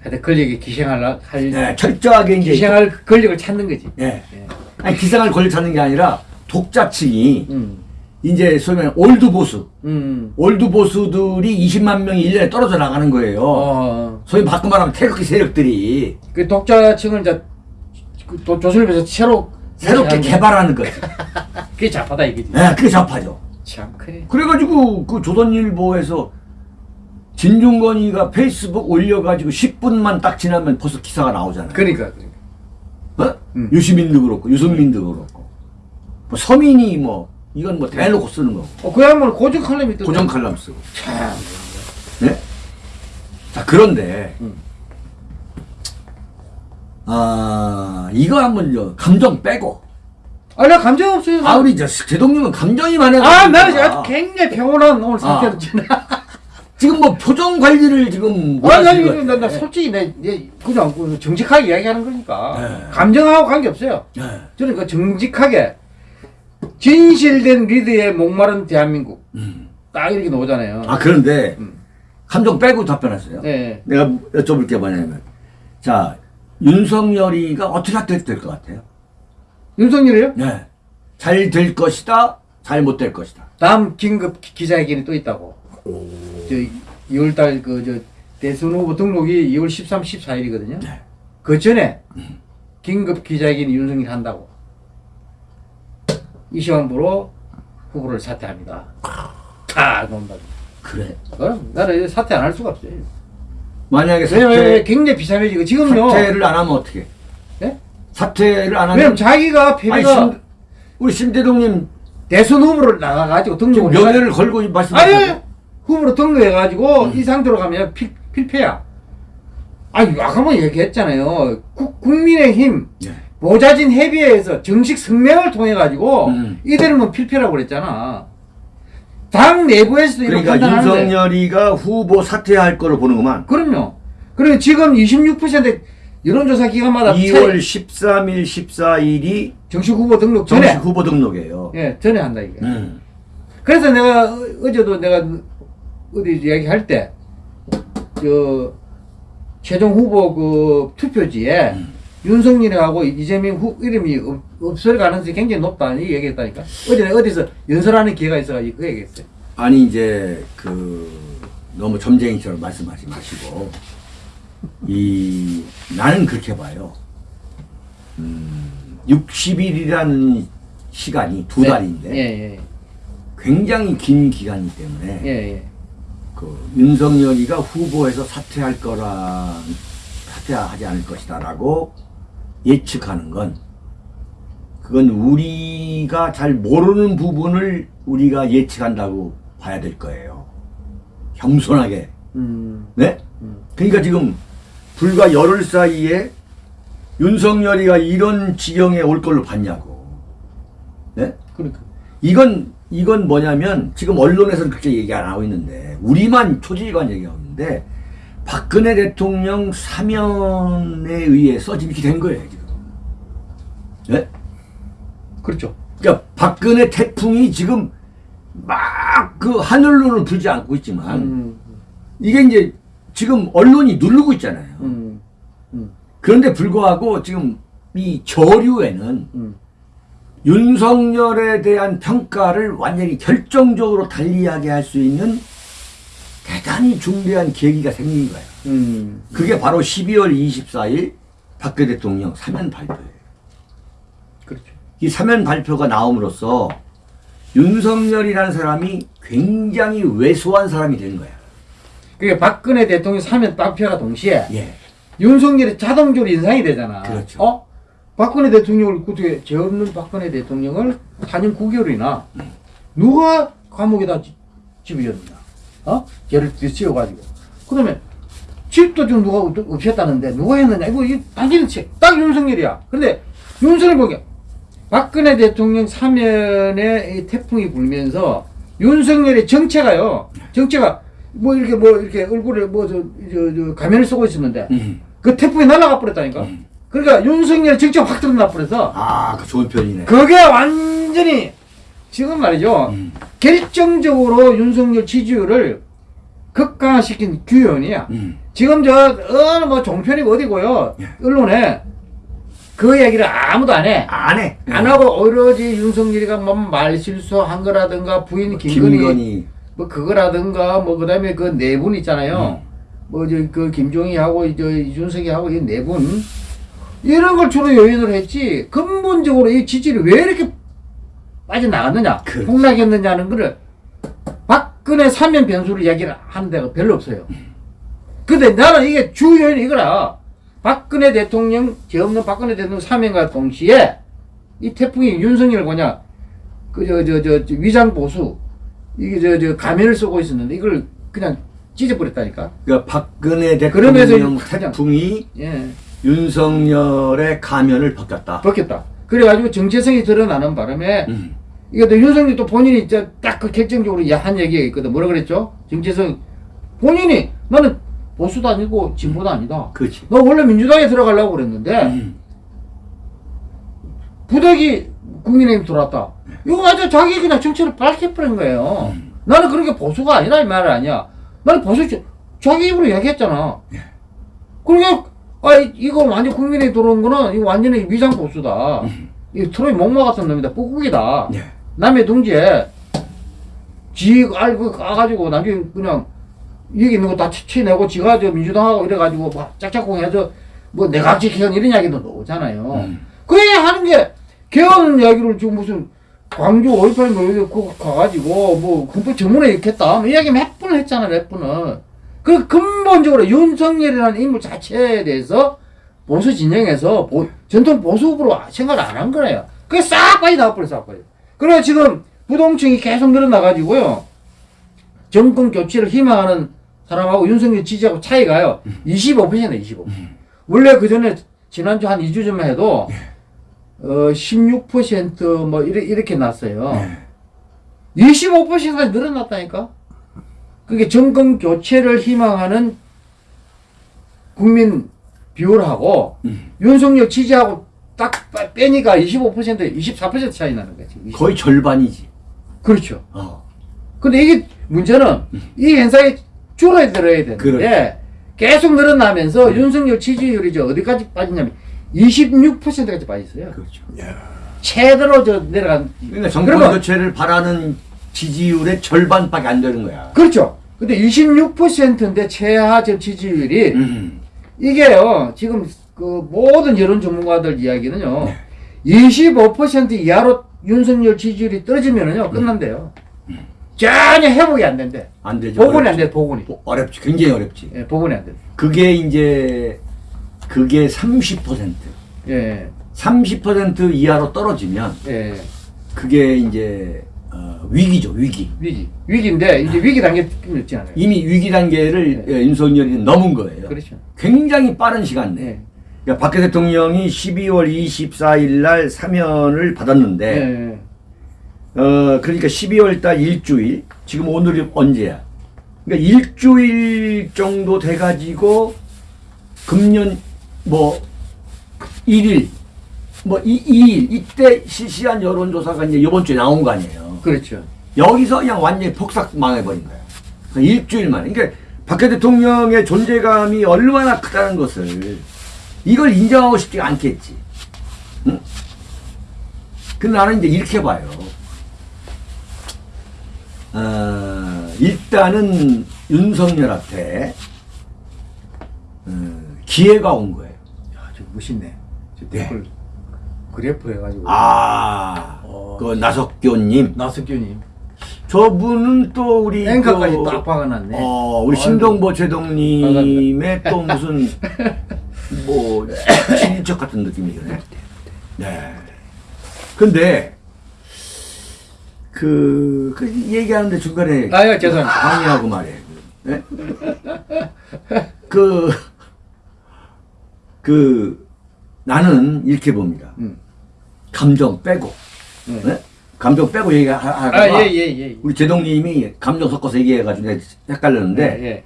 하여튼 권력에 기생할, 할, 예, 철저하게 이제 기생할 권력을 찾는 거지. 예. 예. 아니 기생을 권력 찾는 게 아니라 독자층이 음. 이제 소위 old 보수 음. old 보수들이 20만 명이 1년에 떨어져 나가는 거예요. 어. 소위 바꿔 말하면 태극기 세력들이 그 독자층을 이제 그또 조선일보에서 새로 새롭게. 개발하는 거지. *laughs* 그게 좌파다 이거지. 예, 그게 좌파죠. 참 그래. 그래가지고 그 조선일보에서 진중권이가 페이스북 올려가지고 10분만 딱 지나면 벌써 기사가 나오잖아요. 그러니까. 그러니까. 어? 음. 유시민도 그렇고 유승민도 그렇고 뭐 서민이 뭐 이건 뭐 대놓고 쓰는 거고 어, 그 양반은 고정 칼럼이 또. 고정 칼럼 쓰고. 참. 네? 자 그런데 음. 아 이거 한번 저 감정 빼고 아, 나 감정 없어요. 아 우리 저 대통령은 감정이 많아요. 아, 나는 아주 굉장히 평온한 오늘 상태로 아. 지나. *laughs* 지금 뭐 표정 관리를 지금 뭐 아, 나? 나, 나 솔직히 내, 내 그냥 그 정직하게 이야기하는 거니까 네. 감정하고 관계 없어요. 네. 저는 그 정직하게 진실된 리드에 목마른 대한민국 음. 딱 이렇게 나오잖아요. 아 그런데 음. 감정 빼고 답변하세요. 네. 내가 여쭤볼 게 뭐냐면 자 윤석열이가 어떻게 될 것 같아요? 윤석열이요? 네. 잘 될 것이다. 잘 못 될 것이다. 다음 긴급 기- 기자회견이 또 있다고. 저 2월달 그저 대선 후보 등록이 2월 13, 14일이거든요. 네. 그 전에 긴급 기자회견이 윤석열이 한다고. 이 시간부로 후보를 사퇴합니다. 아, 논다. 그래. 그럼 나는 사퇴 안 할 수가 없어요. 만약에 사퇴, 굉장히 비참해지고 지금요. 사퇴를 안 하면 어떻게? 예? 사퇴를 안 왜냐면 하면 자기가 아니, 패배가 심, 우리 심대동님 대선 후보를 나가가지고 등록을 면회를 걸고 아니 말씀하셨죠. 후보로 등록해가지고 음. 이 상태로 가면 필, 필패야. 아니 아까 뭐 얘기했잖아요. 국, 국민의힘 예. 보좌진 협의회에서 정식 성명을 통해 가지고 음. 이대로면 뭐 필패라고 그랬잖아. 당 내부에서도 그러니까 판단하는데 윤석열이가 후보 사퇴할 거를 보는구만. 그럼요. 그리고 지금 26% 여론조사 기간마다 2월 13일, 14일이 정식 후보 등록 전에 정식 후보 등록이에요. 예 전에 한다 이게. 음. 그래서 내가 어- 어제도 내가 어디 얘기할 때 저 최종 후보 그 투표지에 음. 윤석열하고 이재명 후 이름이 없, 없을 가능성이 굉장히 높다 이 얘기했다니까 어제 어디서 연설하는 기회가 있어가지고 그 얘기했어요. 아니 이제 그 너무 점쟁이처럼 말씀하지 마시고 이 나는 그렇게 봐요. 음, 60일이라는 시간이 두 네. 달인데 예, 굉장히 긴 기간이기 때문에 예, 예, 예. 그 윤석열이가 후보에서 사퇴할 거라 사퇴하지 않을 것이다라고 예측하는 건 그건 우리가 잘 모르는 부분을 우리가 예측한다고 봐야 될 거예요. 겸손하게. 음, 네? 음. 그러니까 지금 불과 열흘 사이에 윤석열이가 이런 지경에 올 걸로 봤냐고. 네? 그러니까 이건 이건 뭐냐면 지금 언론에서는 그렇게 얘기 안 하고 있는데 우리만 초지일관 얘기하고 있는데 박근혜 대통령 사면에 의해서 지금 이렇게 된 거예요 지금. 네? 그렇죠. 그러니까 박근혜 태풍이 지금 막 그 하늘로는 불지 않고 있지만 음, 이게 이제 지금 언론이 누르고 있잖아요. 음, 음, 그런데 불구하고 지금 이 저류에는 음. 윤석열에 대한 평가를 완전히 결정적으로 달리하게 할 수 있는 대단히 중대한 계기가 생긴 거예요. 음. 그게 바로 12월 24일 박근혜 대통령 사면 발표예요. 그렇죠. 이 사면 발표가 나옴으로써 윤석열이라는 사람이 굉장히 왜소한 사람이 된 거야. 그게 박근혜 대통령 사면 발표가 동시에 예. 윤석열이 자동적으로 인상이 되잖아. 그렇죠. 어? 박근혜 대통령을 어떻게 죄 없는 박근혜 대통령을 4년 9개월이나 누가 감옥에다 지- 집어였느냐? 어? 죄를 뒤치워가지고. 그다음에 집도 좀 누가 없- 없앴다는데 누가 했느냐? 이거 이 당연히 책. 딱 윤석열이야. 근데 윤석열 보게 박근혜 대통령 사면에 이 태풍이 불면서 윤석열의 정체가요. 정체가 뭐 이렇게 뭐 이렇게 얼굴에 뭐저 저 저 가면을 쓰고 있었는데 음. 그 태풍이 날아가 버렸다니까. 음. 그러니까 윤석열 직접 확 드러나 버려서 아, 그 좋은 표현이네. 그게 완전히 지금 말이죠. 음. 결정적으로 윤석열 지지율을 극강화시킨 규현이야. 음. 지금 저 어느 뭐 종편이 어디고요. 예. 언론에 그 얘기를 아무도 안 해. 안 해. 안 하고 오로지 윤석열이가 뭐 말실수한 거라든가 부인 김건희, 김건희. 뭐 그거라든가 뭐 그다음에 그 네 분 있잖아요. 음. 뭐저그 김종희하고 저 이준석이하고 이 네 분 이런 걸 주로 요인으로 했지 근본적으로 이 지지율이 왜 이렇게 빠져나갔느냐 그렇지. 폭락했느냐는 거를 박근혜 사면 변수를 이야기를 하는 데가 별로 없어요. 근데 나는 이게 주 요인이 이거라. 박근혜 대통령, 죄 없는 박근혜 대통령 사면과 동시에 이 태풍이 윤석열 뭐냐, 그, 저, 저, 저, 저 위장 보수, 이게 저, 저, 가면을 쓰고 있었는데 이걸 그냥 찢어버렸다니까. 그러니까 박근혜 그러면서 대통령 태풍이 예. 윤석열의 가면을 벗겼다. 벗겼다. 그래가지고 정체성이 드러나는 바람에 음. 이게 또 윤석열 또 본인이 딱그 결정적으로 한 얘기가 있거든. 뭐라 그랬죠? 정체성. 본인이 나는 보수도 아니고 진보도 아니다. 그렇지. 너 원래 민주당에 들어가려고 그랬는데 음. 부덕이 국민의힘 들어왔다. 이거 아주 자기 그냥 정체를 밝혀버린 거예요. 음. 나는 그렇게 보수가 아니라 이 말은 아니야. 나는 보수 자기 입으로 얘기했잖아. 예. 그러니까 아 이- 이거 완전 국민에 들어온 거는 이거 완전히 위장 보수다. 음. 이 트로이 목마 같은 놈이다. 꾹꾹이다. 예. 남의 둥지에 지 알고 까가지고 나중에 그냥 여기 있는 거 다 치내고 지가 저 민주당하고 이래가지고 막 짝짝꿍 해서 뭐 내각제 개헌 이런 이야기도 나오잖아요. 음. 그 얘기 하는 게 개헌 이야기를 지금 무슨 광주 5.18뭐 이렇게 그 가가지고 뭐 헌법 정문에 읽겠다 뭐 이야기 몇 번을 했잖아 몇 번을 그 근본적으로 윤석열이라는 인물 자체에 대해서 보수 진영에서 보- 전통 보수 후보로 생각을 안 한 거예요. 그게 싹 빠져나와 버려, 싹 빠져. 그래 지금 부동층이 계속 늘어나가지고요. 정권 교체를 희망하는 사람하고 윤석열 지지하고 차이가요. 25%네, 25%. 원래 그 전에 지난주 한 2주 전만 해도 어, 16%뭐 이렇게, 이렇게 났어요. 25%까지 늘어났다니까? 그게 정권 교체를 희망하는 국민 비율하고 윤석열 지지하고 딱 빼- 빼니까 25% 24% 차이 나는 거지. 20. 거의 절반이지. 그렇죠. 어. 근데 이게 문제는 이 현상이 줄어들어야 되는데 그렇죠. 계속 늘어나면서 윤석열 지지율이 저 어디까지 빠지냐면 26%까지 빠졌어요. 그렇죠. 최대로 저 내려간. 그러니까 정권 그러면- 교체를 바라는 지지율의 절반밖에 안 되는 거야. 그렇죠. 근데 26%인데 최하 저 지지율이 음. 이게요, 지금 그 모든 여론 전문가들 이야기는요, 네. 25% 이하로 윤석열 지지율이 떨어지면은요, 끝난대요. 전혀 회복이 안 된대. 안 되죠. 복원이 안. 돼, 복원이. 뭐 어렵지. 굉장히 어렵지. 예, 복원이 안 돼. 그게 이제 그게 30% 예, 30% 이하로 떨어지면 예. 그게 이제 어, 위기죠 위기 위기. 위기인데, 이제 위기 단계 느낌이 없지 않아요. 이미 위기 단계를 예, 윤석열이 넘은 거예요 그렇죠. 굉장히 빠른 시간 내에 예. 그러니까 박근혜 대통령이 12월 24일 날 사면을 받았는데 예. 어 그러니까 12월 달 일주일 지금 오늘이 언제야 그러니까 일주일 정도 돼 가지고 금년 뭐 1일 뭐 이, 2일 이때 실시한 여론조사가 이제 이번 주에 나온 거 아니에요 그렇죠. 여기서 그냥 완전히 폭삭 망해버린 거야 그러니까 일주일 만에 그러니까 박근혜 대통령의 존재감이 얼마나 크다는 것을 이걸 인정하고 싶지가 않겠지 응? 근데 나는 이제 이렇게 봐요 어, 일단은 윤석열한테 어, 기회가 온 거예요. 야, 저 멋있네. 저 네. 댓글 그래프 해가지고. 아, 어. 그 나석교님. 나석규님. 저분은 또 우리 앵커까지 그, 딱 박아놨네. 어, 우리 아이고. 신동보 제동님의 또 무슨 *laughs* 뭐 친인척 같은 느낌이 드네. 네. 근데 그, 그 얘기하는데 중간에 아유, 죄송합니다. 방해하고 말해. 네? 그, 그, 나는 이렇게 봅니다. 음. 감정 빼고, 네. 네? 감정 빼고 얘기하다가 아, 예, 예, 예. 우리 제동님이 감정 섞어서 얘기해가지고 헷갈렸는데 예, 예.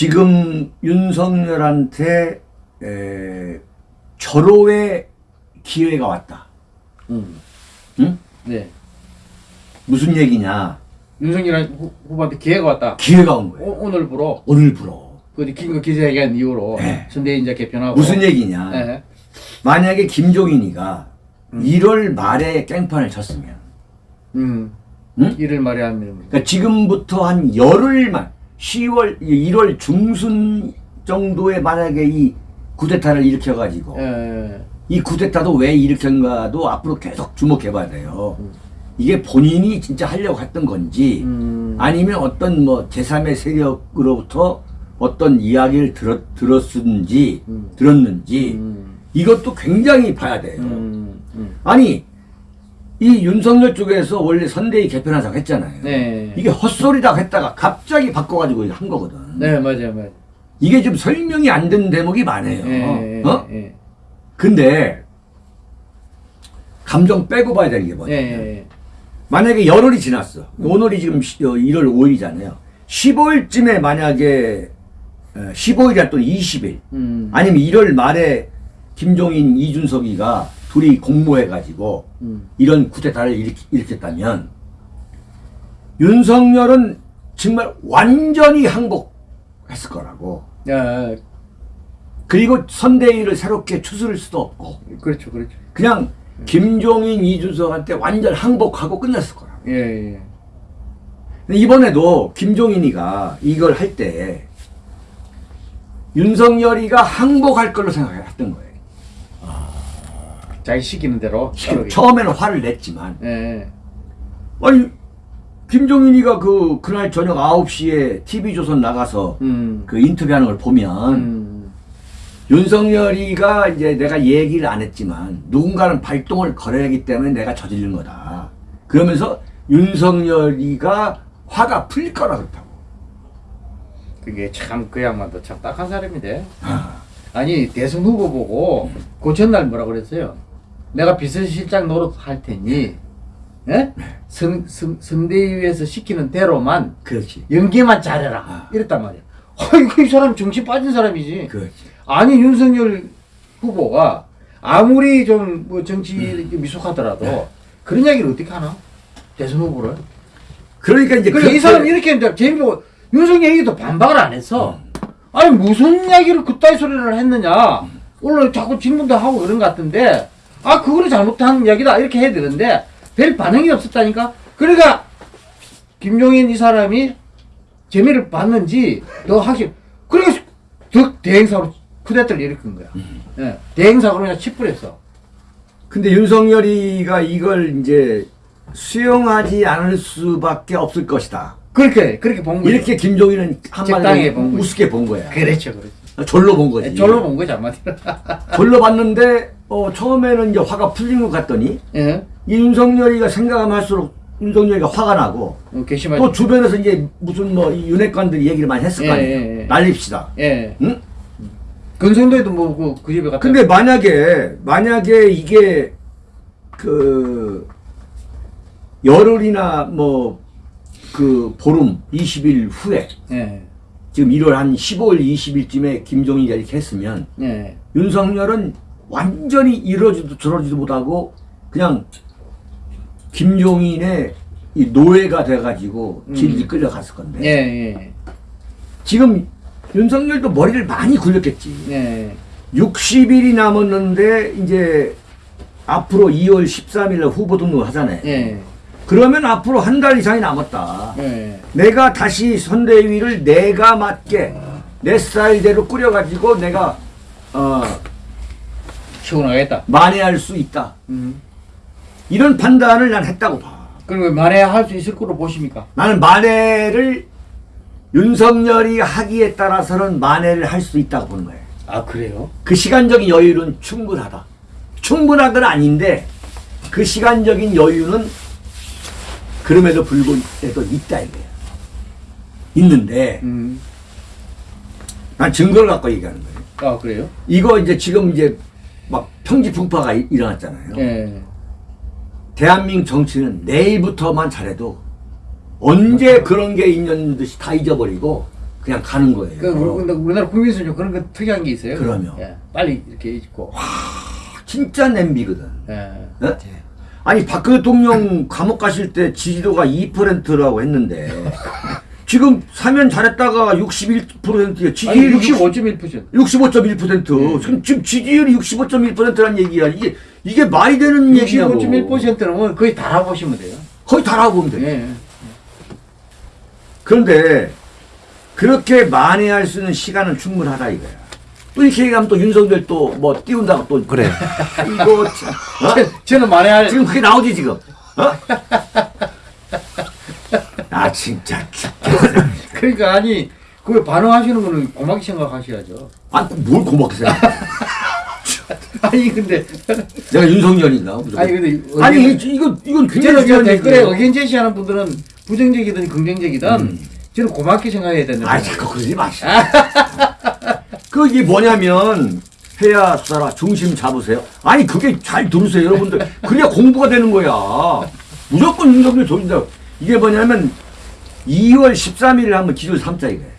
지금 윤석열한테 에, 절호의 기회가 왔다. 음. 응? 네. 무슨 얘기냐? 윤석열 후- 후보한테 기회가 왔다. 기회가 온 거예요. 오, 오늘부로 오늘 불어. 그 긴급 기자회견 이후로 네. 선대인자 개편하고 무슨 얘기냐? 예. 만약에 김종인이가 1월 말에 깽판을 쳤으면, 음. 응? 이를 말해 하면 그러니까 지금부터 한 열흘만, 10월, 1월 중순 정도에 만약에 이 구데타를 일으켜가지고, 예. 이 구데타도 왜 일으켰는가도 앞으로 계속 주목해봐야 돼요. 이게 본인이 진짜 하려고 했던 건지, 음. 아니면 어떤 뭐 제3의 세력으로부터 어떤 이야기를 들었, 들었는지, 음. 들었는지, 음. 이것도 굉장히 봐야 돼요. 음. 음. 아니, 이 윤석열 쪽에서 원래 선대위 개편하자고 했잖아요. 네. 이게 헛소리라고 했다가 갑자기 바꿔가지고 한 거거든. 네, 맞아요, 맞아요. 이게 좀 설명이 안 되는 대목이 많아요. 예, 예, 어? 예. 근데, 감정 빼고 봐야 되는 게 예, 뭐냐면, 예. 만약에 열흘이 지났어. 오늘이 지금 시- 어, 1월 5일이잖아요. 15일쯤에 만약에, 15일이나 또 20일, 음. 아니면 1월 말에 김종인, 이준석이가 둘이 공모해가지고 음. 이런 쿠데타를 일으켰다면 윤석열은 정말 완전히 항복했을 거라고. 야, 그리고 선대위를 새롭게 추스를 수도 없고 그렇죠, 그렇죠. 그냥 김종인, 이준석한테 완전 항복하고 끝났을 거라고. 예, 예. 이번에도 김종인이가 이걸 할 때 윤석열이가 항복할 걸로 생각했던 거예요. 자기 시키는 대로. 따르게. 처음에는 화를 냈지만 예. 아니 김종인이가 그 그날 저녁 9시에 TV조선 나가서 음. 그 인터뷰하는 걸 보면 음. 윤석열이가 이제 내가 얘기를 안 했지만 누군가는 발동을 걸어야 하기 때문에 내가 저지른 거다. 그러면서 윤석열이가 화가 풀릴 거라 그렇다고. 그게 참그 양반도 참 딱한 사람인데. 아, 아니 대선 후보 보고 그 전날 뭐라 그랬어요? 내가 비서실장 노릇 할 테니 예? 선, 선, 선대위에서 시키는 대로만 그렇지. 연기만 잘해라 아. 이랬단 말이야. 아이고 이 사람 정신 빠진 사람이지. 그렇지. 아니 윤석열 후보가 아무리 좀 뭐 정치 음. 미숙하더라도 네. 그런 이야기를 어떻게 하나? 대선 후보를. 그러니까 이제 그러니까 이 그렇게- 사람 이렇게 이제 재미보고 윤석열 얘기도 반박을 안 했어. 음. 아니 무슨 이야기를 그따위 소리를 했느냐. 오늘 자꾸 질문도 하고 그런 것 같은데 아 그거를 잘못한 이야기다 이렇게 해야 되는데 별 반응이 없었다니까. 그러니까 김종인 이 사람이 재미를 봤는지 더 하기 그러니까 더 대행사로 쿠데타를 일으킨 거야. 음. 예, 대행사로 그냥 치부했어. 근데 윤석열이가 이걸 이제 수용하지 않을 수밖에 없을 것이다. 그렇게 그렇게 본 거죠. 이렇게 김종인은 한마디로. 우습게 본 거야. 그렇죠, 그렇죠. 졸로 본 거지. 절로 본 거지 한마디로. *laughs* 졸로 봤는데 어, 처음에는 이제 화가 풀린 것 같더니 예. 이 윤석열이가 생각하면 할수록 윤석열이가 화가 나고 어, 괘씸하지. 또 주변에서 이제 무슨 뭐 이 윤핵관들이 얘기를 많이 했을 거 예, 아니에요. 예, 예. 난립시다. 예. 응? 근성도에도 뭐그 그 집에 갔다. 근데 만약에 만약에 이게 그 열흘이나 뭐 그 보름 20일 후에 예. 지금 1월 한 15일 20일쯤에 김종인이 이렇게 했으면 예. 윤석열은 완전히 이러지도 저러지도 못하고 그냥 김종인의 이 노예가 돼가지고 질질 끌려갔을 건데 예. 예. 지금 윤석열도 머리를 많이 굴렸겠지. 예. 60일이 남았는데 이제 앞으로 2월 13일 날 후보 등록을 하잖아요. 예. 그러면 앞으로 한 달 이상이 남았다. 예. 내가 다시 선대위를 내가 맞게 내 스타일대로 꾸려가지고 내가 어, 시원하겠다. 만회할 수 있다. 음. 이런 판단을 난 했다고 봐. 그럼 만에 할수 있을 거로 보십니까? 나는 만회를 윤석열이 하기에 따라서는 만회를 할 수 있다고 보는 거예요. 아 그래요? 그 시간적인 여유는 충분하다. 충분한 건 아닌데 그 시간적인 여유는 그럼에도 불구하고 있다 이거예요. 있는데 음. 난 증거를 갖고 얘기하는 거예요. 아 그래요? 이거 이제 지금 이제 막 평지 풍파가 일- 일어났잖아요. 예. 대한민국 정치는 내일부터만 잘해도 언제 그런 게 있는 듯이 다 잊어버리고 그냥 가는 거예요. 그 우리- 우리나라 국민수는 그런 거 특이한 게 있어요. 그럼요. 예. 빨리 이렇게 잊고. 진짜 냄비거든. 예. 어? 아니 박근혜 대통령 감옥 가실 때 지지도가 2%라고 했는데 *laughs* 지금 사면 잘했다가 61%에 아니 지지율이 65.1%. 65.1% 지금 지금 지지율이 65.1%라는 얘기야. 이게 이게 말이 되는 얘기냐고. 65.1%는 거의 달아보시면 돼요. 거의 달아보면 돼. 예. 그런데 그렇게 만회할 수 있는 시간은 충분하다 이거야. 또 이렇게 얘기하면 또 윤석열 또 뭐 띄운다고 또 그래. 이거 참. 어? 저- 저는 만회할 지금 그게 나오지 지금. 어? 아 진짜. *laughs* 그러니까 아니 그 반응하시는 거는 고맙게 생각하셔야죠. 아뭘 고맙게 생각해. *laughs* 아니 근데 내가 윤석열인가? 아니 근데 아니 이- 이거 이건 굉장히 중요한 댓글에. 의견 제시하는 분들은 부정적이든 긍정적이든 음. 저는 고맙게 생각해야 된다. 아 자꾸 그러지 마시오. *laughs* 그 이게 뭐냐면 해야 수사라 중심 잡으세요. 아니 그게 잘 들으세요 여러분들. 그래야 공부가 되는 거야. 무조건 윤석열 조진다. 이게 뭐냐면 2월 13일을 한번 기준 삼자 이거예요.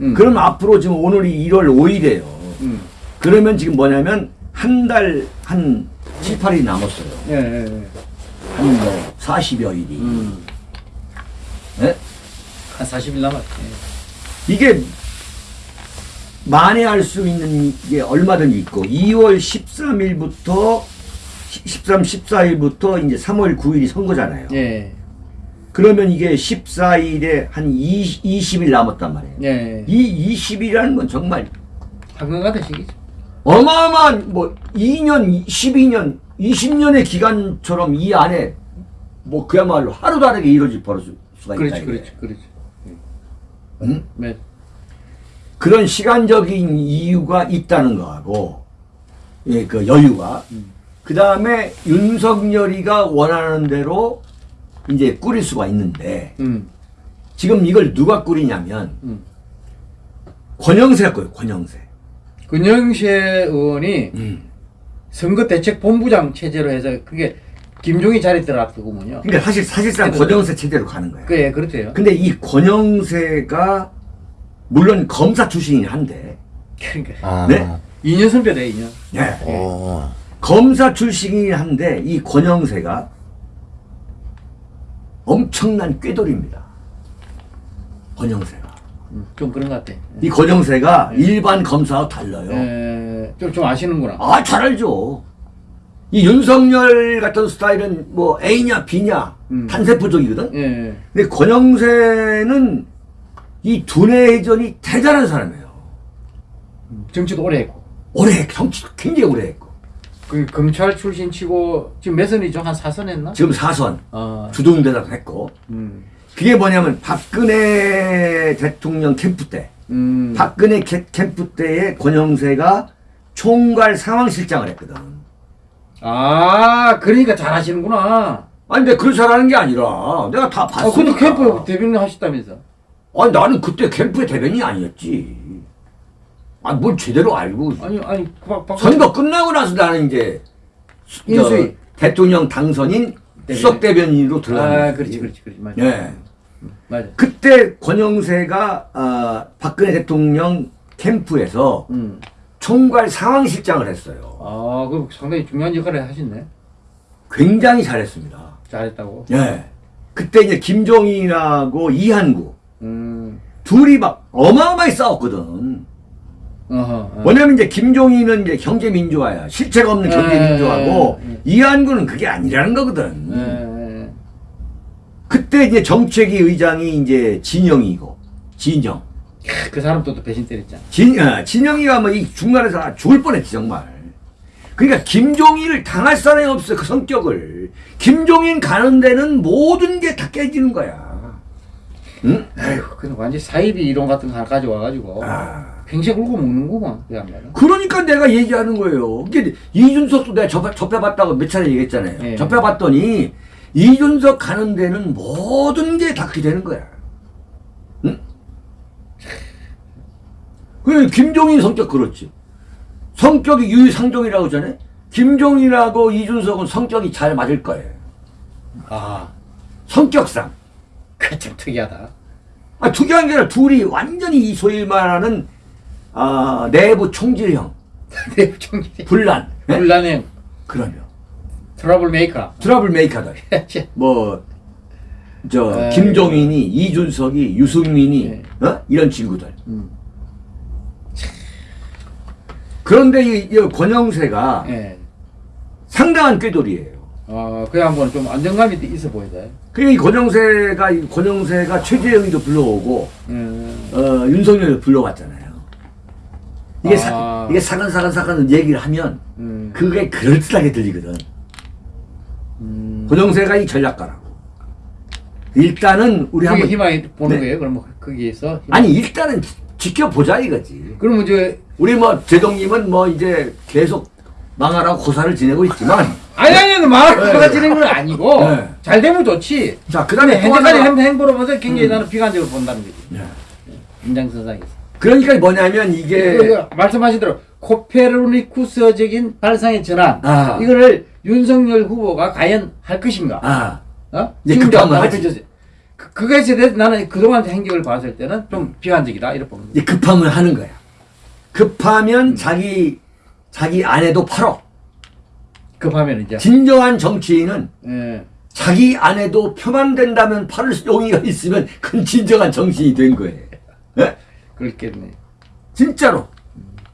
음. 그럼 앞으로 지금 오늘이 1월 5일이에요. 음. 그러면 지금 뭐냐면 한 달한 7, 8일이 남았어요. 예, 예, 예. 한뭐 40여 일이. 음. 예? 한 40일 남았. 이게 만회할 수 있는 게 얼마든지 있고 2월 13일부터 13, 14일부터 이제 3월 9일이 선거잖아요. 예. 그러면 이게 14일에 한 20, 20일 남았단 말이에요. 예. 이 20일이라는 건 정말 황금 같은 시기죠. 어마어마한 뭐 2년, 12년, 20년의 기간처럼 이 안에 뭐 그야말로 하루 다르게 이루어질 수가 있다. 이거예요. 그렇지, 그렇지. 응? 네. 그런 시간적인 이유가 있다는 거하고 예, 그 여유가 그 다음에 윤석열이가 원하는 대로 이제 꾸릴 수가 있는데 음. 지금 이걸 누가 꾸리냐면 음. 권영세가 꾸요 권영세 근영세 의원이 음. 선거대책본부장 체제로 해서 그게 김종인 자리 들어갔더군요. 그러니까 사실 사실상 그래도- 권영세 체제로 가는 거야 그래 그렇대요. 근데 이 권영세가 물론 검사 출신이긴 한데 그러니까 아. 네? 2년 선배래 2년. 예. 어. 검사 출신이긴 한데 이 권영세가 엄청난 꾀돌입니다. 권영세가. 음, 좀 그런 것 같아. 이 권영세가 일반 검사와 달라요. 에, 좀, 좀 아시는구나. 아, 잘 알죠. 이 윤석열 같은 스타일은 뭐 A냐 B냐 음. 탄세포적이거든. 예. 근데 권영세는 이 두뇌 회전이 대단한 사람이에요. 정치도 오래 했고. 오래 정치 굉장히 오래 했고 그 검찰 출신 치고 지금 몇 선이죠? 한 4선 했나? 지금 사선 어. 주동대사도 했고 음. 그게 뭐냐면 박근혜 대통령 캠프 때 음. 박근혜 캐- 캠프 때에 권영세가 총괄 상황실장을 했거든. 아, 그러니까 잘 하시는구나. 아니 근데 그걸 잘하는 게 아니라 내가 다 아, 봤으니까. 근데 캠프 대변인 하셨다면서. 아니 나는 그때 캠프의 대변인이 아니었지. 아니 뭘 제대로 알고. 아니, 아니, 박, 박, 선거 끝나고 나서 나는 이제 인수위. 대통령 당선인 대변인. 수석 대변인으로 들어간 아, 그렇지, 그렇지, 그렇지. 맞아. 예. 맞아. 그때 권영세가 아, 박근혜 대통령 캠프에서 음. 총괄 상황실장을 했어요. 아, 그 상당히 중요한 역할을 하셨네. 굉장히 잘했습니다. 잘했다고. 예. 그때 이제 김종인하고 이한구 음. 둘이 막 어마어마하게 싸웠거든. 어허. 어. 뭐냐면 이제 김종인은 이제 경제 민주화야. 실체가 없는 예, 경제 민주화고 예, 예. 이한구는 그게 아니라는 거거든. 그때 이제 정책위 의장이 이제 진영이고 진영. 그 사람도 또 배신 때렸잖아. 진, 어, 진영이가 뭐 이 중간에서 죽을 뻔했지 정말. 그러니까 김종인을 당할 사람이 없어 그 성격을. 김종인 가는 데는 모든 게 다 깨지는 거야. 응? 아이고, 근데 완전 사이비 이론 같은 거 가져와가지고 아. 평생 울고 먹는구만 그 양반은. 그러니까 내가 얘기하는 거예요. 이게 이준석도 내가 접해, 접해봤다고 몇 차례 얘기했잖아요. 예. 접해봤더니 이준석 가는 데는 모든 게 다 그렇게 되는 거야. 응? 그 김종인 성격 그렇지. 성격이 유유상종이라고 하잖아요. 김종인하고 이준석은 성격이 잘 맞을 거예요. 아, 성격상. 그참 특이하다. 아, 특이한 게 아니라 둘이 완전히 이 소위 말하는 아, 내부 총질형, *laughs* 내 총기. 분란. 예? 분란형 그러면 trouble maker. trouble maker들. *laughs* 뭐, 저, 에이. 김종인이, 이준석이, 유승민이, 네. 어? 이런 친구들. 음. 그런데 이, 이 권영세가 예. 상당한 꾀돌이에요. 어, 그 양반은 좀 안정감이 있어 보이다. 그이 권영세가, 이 권영세가 최재형이도 불러오고, 음. 어, 윤석열도 불러왔잖아요. 이게 아. 사, 이게 사근사근사근 얘기를 하면, 음. 그게 그럴듯하게 들리거든. 음. 권영세가 이 전략가라고. 일단은 우리 한번, 희망이 보는 네. 거예요. 그럼 거기에서. 희망. 아니, 일단은 지- 지켜보자 이거지. 그러면 이제 우리 뭐 제동님은 뭐 이제 계속 망하라고 고사를 지내고 있지만 아니 아니 말하고 네. 가지는 건 아니고 네. 잘 되면 좋지. 자 그다음에 현재까지 행- 행보로 봐서 굉장히 나는 비관적으로 본다는 거지. 네. 인장선상에서. 그러니까 뭐냐면 이게 그, 말씀하신 대로 코페르니쿠스적인 발상의 전환 아. 이거를 윤석열 후보가 과연 할 것인가? 아 어? 지금. 던졌어요. 그, 그거에 대해서 나는 그동안 행적을 봤을 때는 좀 비관적이다 이렇게 봅니다. 이제 급하면 하는 거야. 급하면 자기 자기 아내도 팔어. 급하면 이제 진정한 정치인은 예. 자기 아내도 표만 된다면 팔을 용의가 있으면 그건 진정한 정치인이 된 거예요. 예? 그렇겠네. 진짜로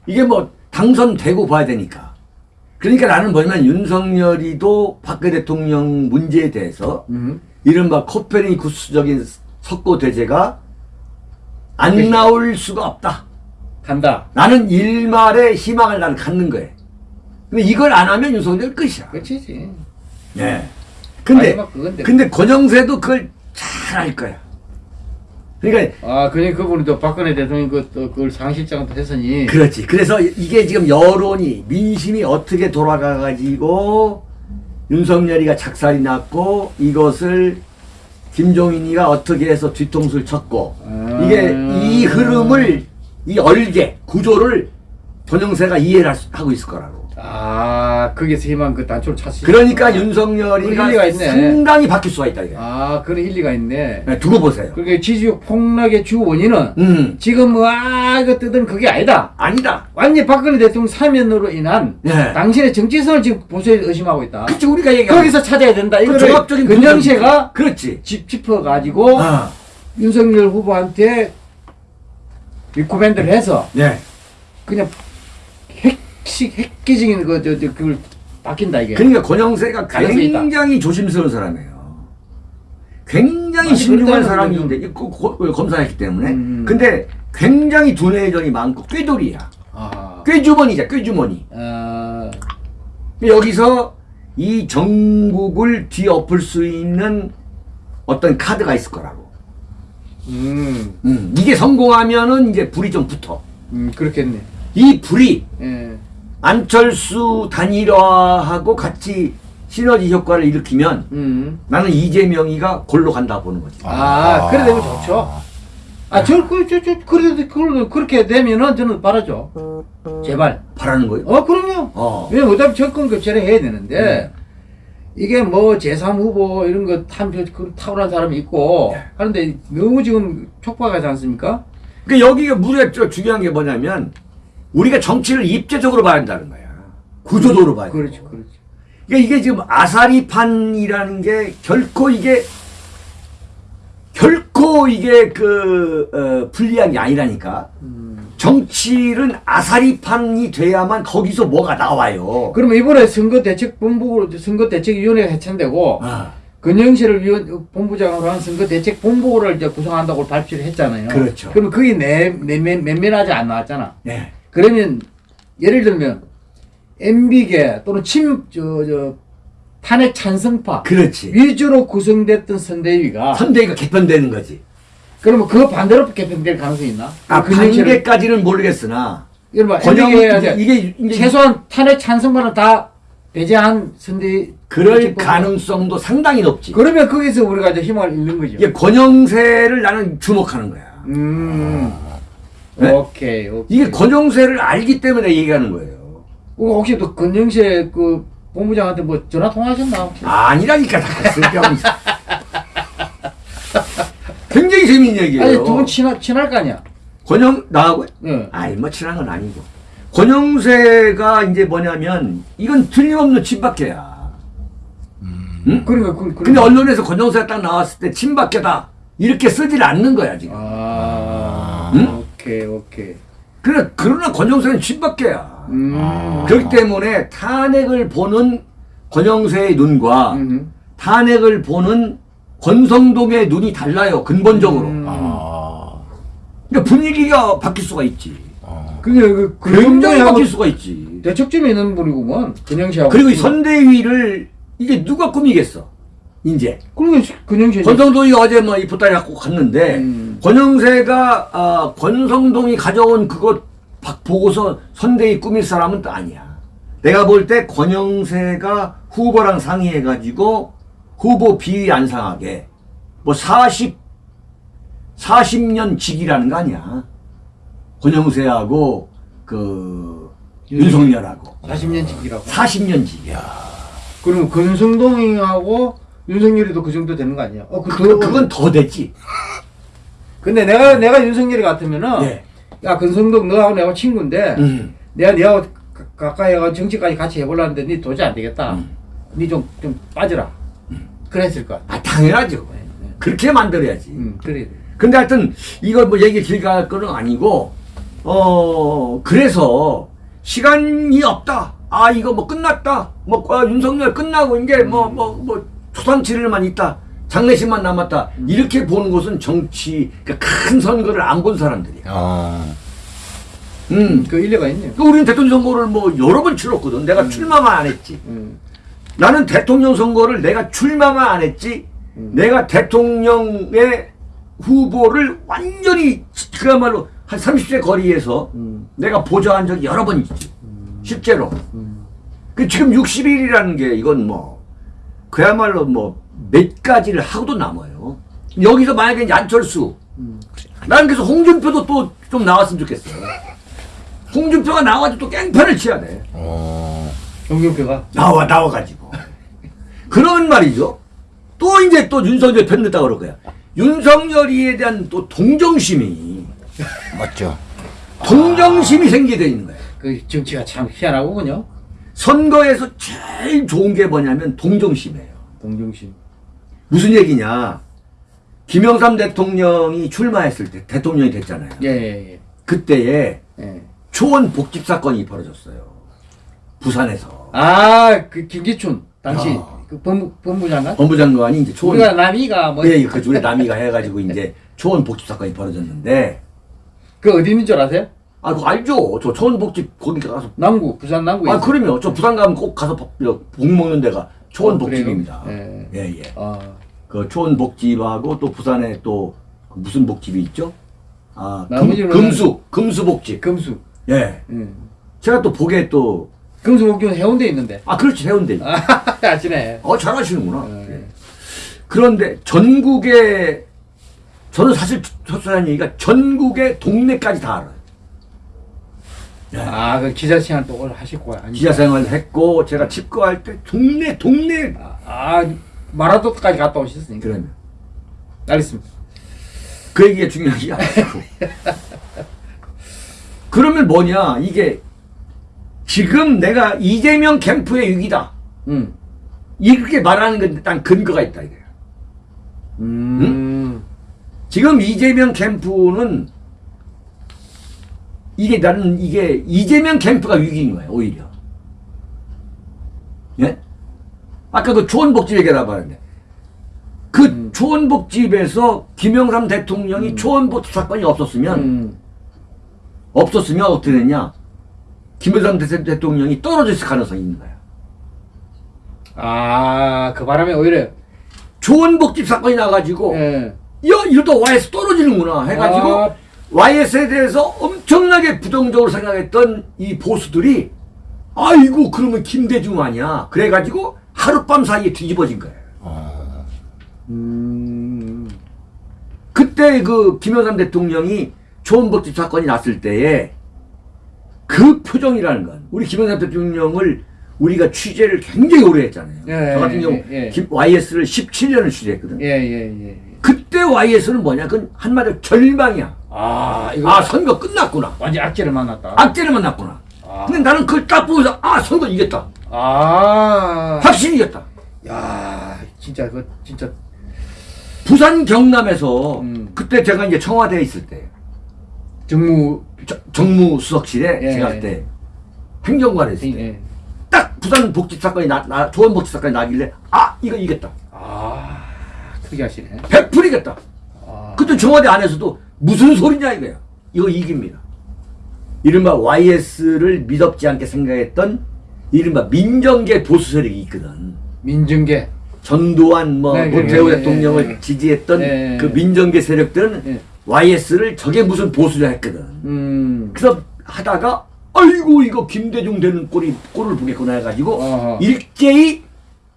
이게 뭐 당선되고 봐야 되니까. 그러니까 나는 뭐냐면 윤석열이도 박근혜 대통령 문제에 대해서 음. 이른바 코페르니쿠스적인 석고 대제가 안 그렇죠. 나올 수가 없다. 간다. 나는 일말의 희망을 나는 갖는 거예요. 근데 이걸 안 하면 윤석열 끝이야. 끝이지. 예. 근데 그건데. 근데 권영세도 그걸 잘 알 거야. 그러니까 아, 그니 그분이 또 박근혜 대통령 그, 또 그걸 상실장도 했으니. 그렇지. 그래서 이게 지금 여론이 민심이 어떻게 돌아가 가지고 윤석열이가 작살이 났고 이것을 김종인이가 어떻게 해서 뒤통수를 쳤고 아. 이게 이 흐름을 이 얼개 구조를 전영세가 이해를 하고 있을 거라고. 아, 거기서 희망 그 단초를 찾으시 그러니까 일리가 있네. 상당히 바뀔 수가 있다 이게. 아, 그런 일리가 있네. 네, 두고 보세요. 그러니까 지지율 폭락의 주 원인은 음 지금 와 이거 뜨던 그게 아니다. 아니다. 완전히 박근혜 대통령 사면으로 인한 네. 당신의 정체성을 지금 보수에 의심하고 있다. 그치 우리가 얘기한 거기서 찾아야 된다. 그 이거를 종합적인 근정세가 그렇지. 짚, 짚어가지고 아, 윤석열 후보한테 리코멘드를 해서 네. 그냥 핵식 획기적인 그, 저, 저, 그걸 바뀐다 이게. 그러니까 권영세가 있다. 굉장히 조심스러운 사람이에요. 굉장히 많이 신중한 사람인데 이 고- 고- 검사했기 때문에. 음. 근데 굉장히 두뇌전이 많고 꾀돌이야. 아, 꾀주머니자 꾀주머니. 어, 여기서 이 정국을 뒤엎을 수 있는 어떤 카드가 있을 거라고. 음, 음, 이게 성공하면은 이제 불이 좀 붙어. 음, 그렇겠네. 이 불이 예. 안철수 단일화하고 같이 시너지 효과를 일으키면 음. 나는 이재명이가 골로 간다 보는 거지. 아, 그래 되면 좋죠. 아, 저, 그, 저, 저, 그래도, 그래도 그렇게 되면은 저는 바라죠. 제발. 바라는 거예요. 어, 그럼요. 어. 왜냐면 어차피 정권 교체를 해야 되는데, 이게 뭐 제3후보 이런 거 탐, 그 탁월한 사람이 있고, 네. 하는데 너무 지금 촉박하지 않습니까? 그러니까 여기가 저 중요한 게 뭐냐면 우리가 정치를 입체적으로 봐야 한다는 거야. 구조적으로 봐야 돼. 그렇지, 그렇지. 그러니까 이게 지금 아사리판이라는 게 결코 이게 결코 이게 그 어, 불리한 게 아니라니까. 음. 정치는 아사리판이 돼야만 거기서 뭐가 나와요. 그러면 이번에 선거 대책 본부, 선거 대책 위원회가 해체되고, 아, 근영실을 위원, 본부장으로 한 선거 대책 본부를 이제 구성한다고 발표를 했잖아요. 그렇죠. 그러면 그게 내, 내, 매- 면면하지 안 나왔잖아. 네. 그러면 예를 들면 MB계 또는 침, 저, 저, 탄핵 찬성파 그렇지. 위주로 구성됐던 선대위가 선대위가 개편되는 거지. 그러면 그 반대로 개편될 가능성이 있나? 아, 근영실을- 반대까지는 모르겠으나 권영 이게, 이게 이제 최소한 탄핵 찬성파는 다 배제한 선대위 그럴 가능성도 상당히 높지. 그러면 거기서 우리가 이제 희망을 잃는 거죠. 이게 권영세를 나는 주목하는 거야. 음. 네? 오케이, 오케이. 이게 권영세를 알기 때문에 얘기하는 거예요. 어, 혹시 또 건영세 그 본부장한테 뭐 전화 통화하셨나? 아 니라니까 다 쓸데없는. *laughs* 굉장히 재밌는 얘기예요. 아니 두분 친할 친할 거 아니야? 권영 나하고 예. 아이 뭐 친한 건 아니고 권영세가 이제 뭐냐면 이건 틀림없는 친박계야. 응? 그러니까 그, 그 근데 언론에서 권영세가 딱 나왔을 때 친박계다 이렇게 쓰질 않는 거야 지금. 아, 응? 오케이 오케이. 그러나 그러나 권영세는 친박계야. 음. 그렇기 때문에 탄핵을 보는 권영세의 눈과 음. 탄핵을 보는 권성동의 눈이 달라요 근본적으로. 음. 아. 그러니까 분위기가 바뀔 수가 있지. 어. 그게 그 굉장히 근영세하고 바뀔 수가 있지. 대척점에 있는 분이구먼. 근영세하고. 그리고 이 선대위를 이게 누가 꾸미겠어? 이제 그리고 근영세. 권성동이 어제 뭐이 보따리 갖고 갔는데 음. 권영세가 아, 권성동이 가져온 그거 박- 보고서 선대위 꾸밀 사람은 또 아니야. 내가 볼 때 권영세가 후보랑 상의해가지고 후보 비위 안 상하게 뭐 40, 40년 직이라는 거 아니야. 권영세하고 그 윤석열하고 40년 직이라고. 40년 직이야. 그러면 권성동이하고 윤석열이도 그 정도 되는 거 아니야? 어, 그, 그, 그건 더 됐지. 근데 내가 내가 윤석열이 같으면은 예. 야 권성동 너하고 내가 친구인데 음. 내가 니하고 가- 가까이 가서 정치까지 같이 해보려는데 니 도저히 안 되겠다. 음. 니 좀 좀 빠져라. 그랬을 것 같아. 아, 당연하죠. 그렇게 만들어야지. 음, 그래. 근데 하여튼 이걸 뭐 얘기 길게 할 거는 아니고 어 그래서 시간이 없다. 아 이거 뭐 끝났다. 뭐 아, 윤석열 끝나고 이제 뭐 뭐 뭐 초상치를만 있다. 장례식만 남았다. 이렇게 보는 것은 정치 그러니까 큰 선거를 안 본 사람들이야. 어. 음. 그 일리가 있네. 그 우리는 대통령 선거를 뭐 여러 번 치렀거든. 내가 출마만 안 했지. 음. 나는 대통령 선거를 내가 출마만 안 했지. 음. 내가 대통령의 후보를 완전히 그야말로 한 30세 거리에서 음. 내가 보좌한 적이 여러 번 있지. 실제로. 음. 그 지금 60일이라는 게 이건 뭐 그야말로 뭐 몇 가지를 하고도 남아요. 여기서 만약에 안철수 음. 나는 그래서 홍준표도 또 좀 나왔으면 좋겠어. 홍준표가 나와가지고 또 깽판을 치야 돼. 어. 정경표가 나와 나와가지고 그런 말이죠. 또 이제 또 윤석열 편듣다 그럴 거야. 윤석열이에 대한 또 동정심이 맞죠. 동정심이 생기게 돼 있는 거야. 그 정치가 참 희한하군요. 선거에서 제일 좋은 게 뭐냐면 동정심이에요. 동정심. 무슨 얘기냐? 김영삼 대통령이 출마했을 때 대통령이 됐잖아요. 예, 예, 그때에 예. 예. 초원 복집 사건이 벌어졌어요. 부산에서 아, 그 김기춘 당시 야. 그 법무, 법무장관? 법무장관이 이제 초원 우리가 남이가 뭐, 예, 그 우리 남이가 해 가지고 이제 *laughs* 초원 복집 사건이 벌어졌는데 그 어디 있는 줄 아세요? 아 그거 알죠? 저 초원 복집 거기 가서 남구, 부산 남구에. 아. 그러면 저 부산 가면 꼭 가서 복, 복 먹는 데가 초원 어? 복집입니다. 예. 예, 예. 아, 그 초원 복집하고 또 부산에 또 무슨 복집이 있죠? 아 금, 나머지는 금수 금수 복집. 금수. 예. 음. 제가 또 보기에 또 금수 목교는 해운대에 있는데. 아 그렇지 해운대. 아, *laughs* 아시네. 어 잘하시는구나. 예. 예. 그런데 전국에 저는 사실 첫사는 얘기가 전국의 동네까지 다 알아요. 예. 아, 그 기자 시간 또 오늘 하실 거야. 아니, 기자 생활 했고 제가 집거할 때 동네 동네 아, 아, 마라도까지 갔다 오셨으니까. 그러면 알겠습니다. 그 얘기가 중요하지 않고 *laughs* 그러면 뭐냐 이게 지금 내가 이재명 캠프의 위기다 음. 이렇게 말하는 건데 딱 근거가 있다 이거야. 음. 지금 이재명 캠프는 이게 나는 이게 이재명 캠프가 위기인 거야 오히려. 예? 아까 그 초원복집 얘기하다 말했는데 그 음. 초원복집에서 김영삼 대통령이 초원복집 사건이 없었으면 음. 없었으면 어떻게 됐냐? 김영삼 대- 대통령이 떨어졌을 가능성이 있는 거야. 아, 그 바람에 오히려. 초원복집 사건이 나가지고 예. 야 이러다 YS 떨어지는구나 해가지고 아. YS에 대해서 엄청나게 부정적으로 생각했던 이 보수들이 아이고 그러면 김대중 아니야 그래가지고 하룻밤 사이에 뒤집어진 거예요 어. 음. 그때 그 김영삼 대통령이 초원복집 사건이 났을 때에 그 표정이라는 건 우리 김영삼 대통령을 우리가 취재를 굉장히 오래 했잖아요 예, 저 같은 예, 경우 예. 김- YS를 17년을 취재했거든 예, 예, 예. 그때 YS는 뭐냐 그건 한마디로 절망이야 아, 이거 아 선거 끝났구나 완전 악재를 만났다. 악재를 만났구나. 아. 근데 나는 그걸 딱 보고서 아 선거 이겼다. 아. 확실히 이겼다. 야, 진짜 그 진짜 부산 경남에서 음. 그때 제가 이제 청와대에 있을 때 정무 저- 정무 수석실에 예, 제가 예. 그때 행정관에 있을 때 예. 딱 부산 복집 사건이 나, 나 좋은 복집 사건이 나길래 아 이거 이겼다. 아, 특이하시네. 100% 이겼다. 아. 그때 청와대 안에서도 무슨 소리냐 이거야. 이거 이깁니다. 이른바 YS를 믿었지 않게 생각했던 이른바 민정계 보수 세력이 있거든. 민정계. 전두환 뭐 네, 노태우 네, 네, 대통령을 네. 지지했던 네. 그 민정계 세력들은 네. YS를 저게 무슨 보수냐 했거든. 음. 그래서 하다가 아이고 이거 김대중 되는 꼴이 꼴을 보겠구나 해가지고 어허. 일제히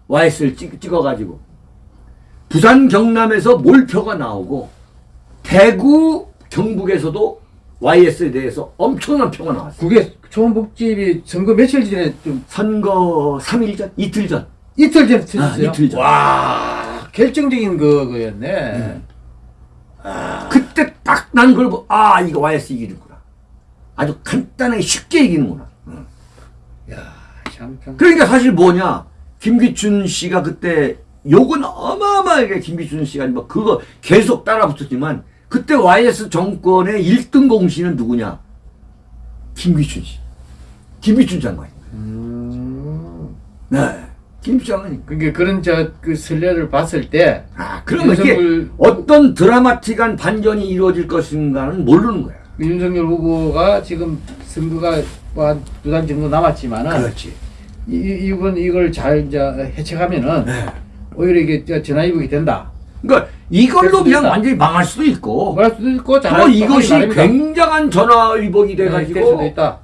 YS를 찍, 찍어가지고 부산 경남에서 몰표가 나오고 대구 경북에서도 YS에 대해서 엄청난 표가 나왔어. 그게 초원복집이 선거 며칠 전에 좀 선거 3일 전, 이틀 전. 이틀 전에 터졌어요. 아, 이틀 전. 와, 결정적인 그 그였네. 그때 딱난걸 보고 아 이거 YS 이기는구나. 아주 간단하게 쉽게 이기는구나. 응. 야, 참 참. 그러니까 사실 뭐냐 김기춘 씨가 그때 욕은 어마어마하게 김기춘 씨가 뭐 그거 계속 따라 붙었지만 그때 YS 정권의 1등 공신은 누구냐 김기춘 씨 김기춘 장관 음. 네 김기춘 장관이 그게 그런 저그 선례를 봤을 때 아 그러면 이게 윤석열- 어떤 드라마틱한 반전이 이루어질 것인가는 모르는 거야 윤석열 후보가 지금 선거가 뭐두달 정도 남았지만은 그렇지 이, 이- 이번 이걸 잘 이제 해체하면은 네. 오히려 이게 저 전화위복이 된다. 그러니까 이걸로 그냥. 완전히 망할 수도 있고 말할 수도 있고 또 이것이. 굉장한 전화위복이 네, 돼가지고 있다.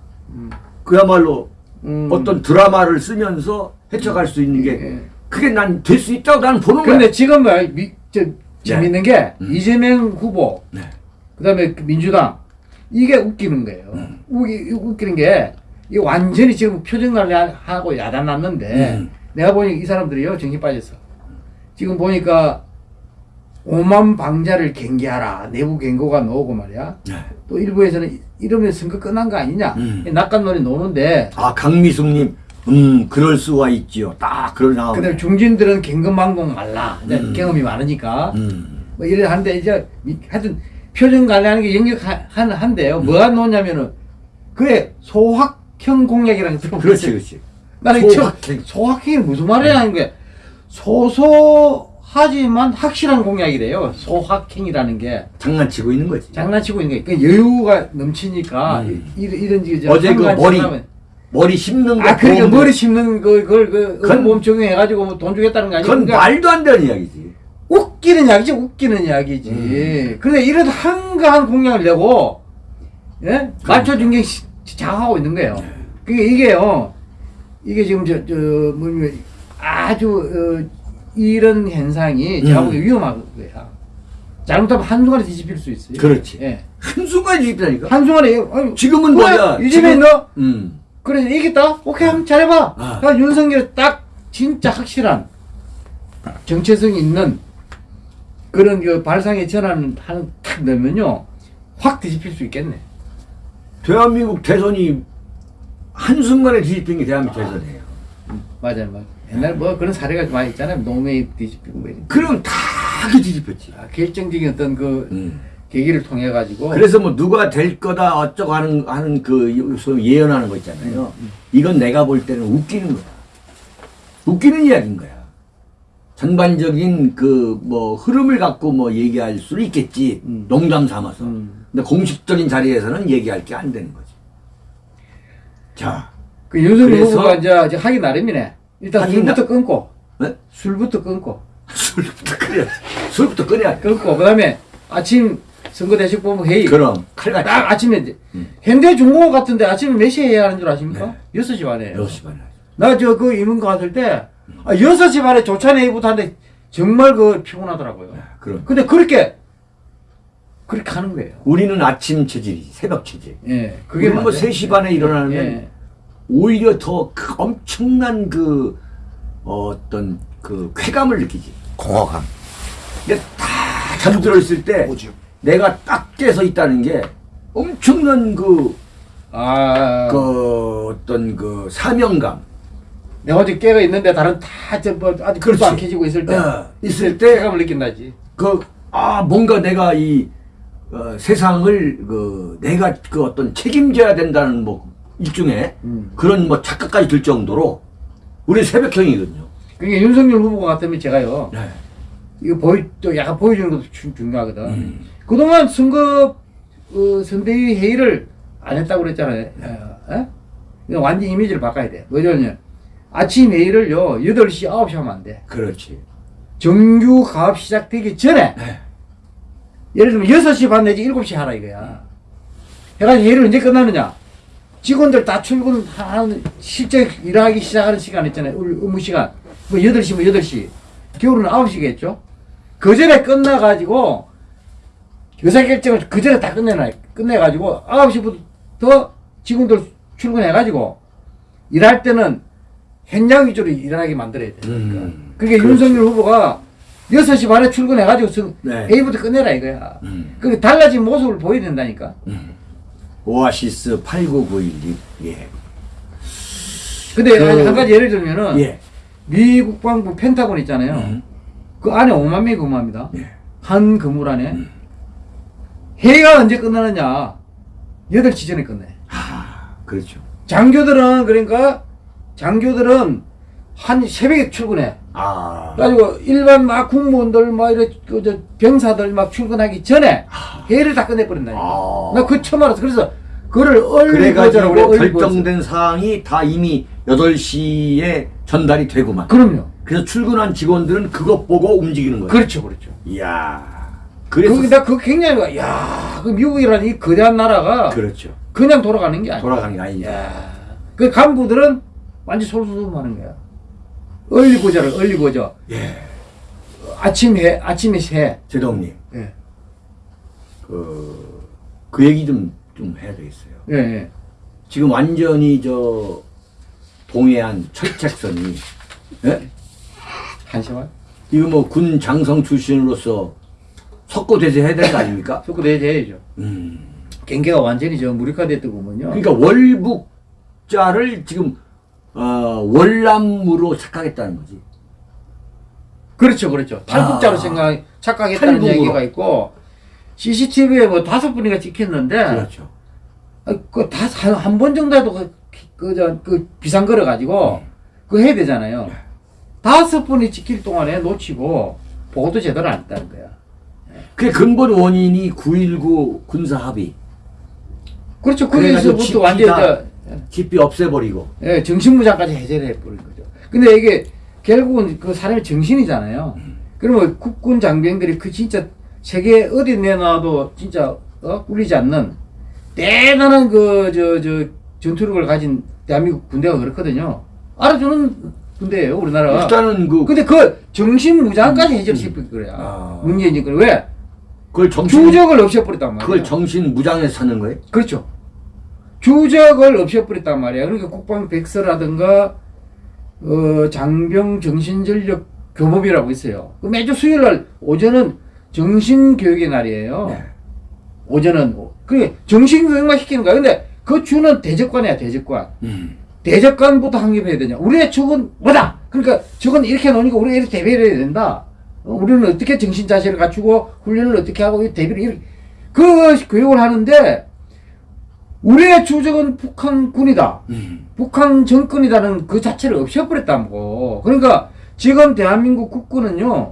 그야말로 음. 어떤 드라마를 쓰면서 헤쳐갈 수 있는 게 예. 그게 난 될 수 있다고 나는 보는 거야. 근데 지금 뭐 미, 저, 재밌는 게 음. 이재명 후보 네. 그다음에 그 민주당 이게 웃기는 거예요. 음. 웃기, 웃기는 게 이게 완전히 지금 표정관리하고 야단 났는데 음. 내가 보니 이 사람들이요 정신 빠졌어. 지금 보니까 오만 방자를 경계하라 내부 경고가 나오고 말이야. 네. 또 일부에서는 이러면 선거 끝난 거 아니냐. 음. 낙관론이 노는데 아 강미숙님, 음 그럴 수가 있지요. 딱 그런 상황. 그다음에 중진들은 경금망공 말라. 음. 경험이 많으니까. 음. 뭐 이래 하는데 이제 이- 하여튼 표정 관리하는 게 영역한데요. 음. 뭐가 나오냐면은 그게 소확형 공약이라는 거 들어보셨어요? 그렇지, 그렇지. 나는 소확행. 소확행이 무슨 말이냐는 게 소소 하지만 확실한 공약이래요. 소확행이라는 게 장난치고 있는 거지. 장난치고 있는 게그 여유가 넘치니까 음. 이, 이런 이제 어제 그 머리 하면- 머리 심는 거. 아 그러니까 머리 심는 거 그걸 그 그건- 보험 적용해 가지고 뭐 돈 주겠다는 거 아니야? 그건 그러니까 말도 안 되는 이야기지. 웃기는 이야기지 웃기는 이야기지. 음. 근데 이런 한가한 공약을 내고 예? 말초 중계 장하고 있는 거예요. 네. 그게 이게요. 이게 지금 저 저 뭐냐 아주 어, 이런 현상이 제가 음. 보기에 위험한 거야. 잘못하면 한순간에 뒤집힐 수 있어요. 그렇지. 예. 한순간 뒤집다니까. 한순간에 아유, 지금은 뭐야? 이재명 너 음. 그래 이겼다. 오케이 한번 잘해봐. 아. 윤석열 딱 진짜 확실한 정체성이 있는 그런 그 발상의 전환을 하는 탁 넣으면요 확 뒤집힐 수 있겠네. 대한민국 대선이 한순간에 뒤집힌 게 대한민국 대선이에요. 맞아요, 맞아요. 옛날에 뭐 그런 사례가 많이 있잖아요. 노무현이 뒤집히고 뭐 이런. 그럼 다 뒤집혔지. 아, 결정적인 어떤 그 음. 계기를 통해 가지고 그래서 뭐 누가 될 거다 어쩌고 하는 하는 그 예언하는 거 있잖아요. 음, 이건 내가 볼 때는 웃기는 거야. 웃기는 이야기인 거야. 전반적인 그 뭐 흐름을 갖고 뭐 얘기할 수는 있겠지. 음. 농담 삼아서. 음. 근데 공식적인 자리에서는 얘기할 게 안 되는 거지. 자, 그 윤석열 후보가 이제 하기 나름이네. 일단 술부터 끊고 네? 술부터 끊고 *laughs* 술부터 끊어야지. 술부터 끊어야 돼. 끊고 그 다음에 아침 선거 대책본부 회의 그럼 칼같이. 딱 아침에 음. 현대중공업 같은데 아침에 몇 시에 해야 하는 줄 아십니까? 여섯 시 반에. 6시 반에. 나 저 그 임원 갔을 때 아, 6시 반에 조찬 회의부터 하는데 정말 그 피곤하더라고요. 그럼. 근데 그렇게 그렇게 하는 거예요. 우리는 아침 체질이 새벽 체질. 예. 그게 뭐 맞아요. 3시 반에 일어나면 예. 오히려 더 그 엄청난 그 어떤 그 쾌감을 느끼지. 공허감. 다 잠들어 있을 때 오죠. 내가 딱 깨서 있다는 게 엄청난 그, 아, 그 어떤 그 사명감. 내가 어제 깨가 있는데 다른 다저뭐 아직 그렇지. 안 켜지고 있을 때 어, 있을 때 쾌감을 느낀다지. 그, 아, 뭔가 내가 이, 어, 세상을, 그, 내가 그 어떤 책임져야 된다는 뭐, 일종의 음. 그런 뭐 착각까지 들 정도로, 우리 새벽형이거든요. 그게 윤석열 후보가 같으면 제가요. 네. 이거 보이 또 약간 보여주는 것도 중, 중요하거든. 음. 그동안 선거 어, 선대위 회의를 안 했다고 그랬잖아요. 어, 어? 이거 완전 이미지를 바꿔야 돼. 뭐냐면 아침 회의를요 8시 9시 하면 안 돼. 그렇지. 정규 가업 시작되기 전에 네. 예를 들면 6시 반 내지 7시 하라 이거야. 해가지고 회의를 언제 끝나느냐? 직원들 다 출근하는 실제 일하기 시작하는 시간 있잖아요. 업무 시간. 뭐 8시 뭐 8시. 겨울은 9시겠죠? 그 전에 끝나가지고 의사결정을 그 전에 다 끝내놔. 끝내가지고 9시부터 직원들 출근해가지고 일할 때는 현장 위주로 일하게 만들어야 돼. 음. 그게 그렇지. 윤석열 후보가 6시 반에 출근해가지고 선- 네. 회의부터 끝내라 이거야. 음. 그게 달라진 모습을 보여야 된다니까. 음. 오아시스 89912. 예. 근데 그- 한 가지 예를 들면은 예. 미 국방부 펜타곤 있잖아요. 음. 그 안에 5만 명이 근무합니다. 예. 한 건물 안에. 음. 회의가 언제 끝나느냐? 8시 전에 끝내. 아, 그렇죠. 장교들은 그러니까 장교들은 한 새벽에 출근해. 아. 그래가지고 일반 막 국무원들 막 이래 그저 병사들 막 출근하기 전에 회의를 다 끝내버린다니까. 아. 나그 처음 알았어. 그래서 그거를 얼리 그래가지고 버전하고 얼리 버전. 결정된 사항이 다 이미 8시에 전달이 되고만. 그럼요. 그래서 출근한 직원들은 그것 보고 움직이는 거예요. 그렇죠, 그렇죠. 이야. 그래서 그, 나 그거 굉장히, 야, 그 미국이라는 이 거대한 나라가 그렇죠. 그냥 돌아가는 게 아니야. 돌아가는 게 아니냐. 야, 그 간부들은 완전 솔솔하는 거야. 얼리 보자를 얼리 보자. 예. 아침 해, 아침에 새. 제동님, 예, 그, 그 얘기 좀, 좀 해야 되겠어요. 예, 예. 지금 완전히 저, 동해안 철책선이, 예? 한시만. 이거 뭐 군 장성 출신으로서 석고대세 해야 되는 거 아닙니까? *laughs* 속고 내야죠. 음. 경계가 완전히 저 무력화됐던 거군요. 그러니까 월북자를 지금, 어, 월남으로 착각했다는 거지. 그렇죠, 그렇죠. 탈북자로 아. 생각, 착각했다는 탈북으로. 얘기가 있고, CCTV에 뭐 다섯 분이가 찍혔는데, 그렇죠. 그 다 한 번 정도라도 그, 그, 저, 그 비상 걸어가지고, 그거 해야 되잖아요. 다섯 분이 찍힐 동안에 놓치고, 보고도 제대로 안 했다는 거야. 그 근본 원인이 9.19 군사 합의. 그렇죠. 그래가지고 거기서부터 완전히 집비 없애버리고. 예, 정신무장까지 해제를 해버린 거죠. 근데 이게 결국은 그 사람의 정신이잖아요. 그러면 국군 장병들이 그 진짜 세계 어디 내놔도 진짜 어? 꿀리지 않는 대단한 그 저 저 전투력을 가진 대한민국 군대가 그렇거든요. 알아주는 군대예요, 우리나라가. 일단은 그, 근데 그 정신 무장까지 해제를 시킬 거야. 아. 그래. 왜? 그걸 정신, 주적을 없애버렸단 말이야. 그걸 정신 무장해서 사는 거예요? 그렇죠. 주적을 없애버렸단 말이야. 그러니까 국방 백서라든가 어, 장병 정신전력 교법이라고 있어요. 그 매주 수요일 날 오전은 정신교육의 날이에요. 네. 오전은 그 정신교육만 시키는 거야. 근데 그 주는 대적관이야 대적관. 음. 대적관부터 확립해야 되냐. 우리의 적은 뭐다. 그러니까 적은 이렇게 놓으니까 우리가 이렇게 대비를 해야 된다. 어, 우리는 어떻게 정신 자세를 갖추고 훈련을 어떻게 하고 이 대비를 이렇게 그 교육을 하는데 우리의 주적은 북한군이다. 음. 북한 정권이라는 그 자체를 없애버렸다는 거. 그러니까 지금 대한민국 국군은요,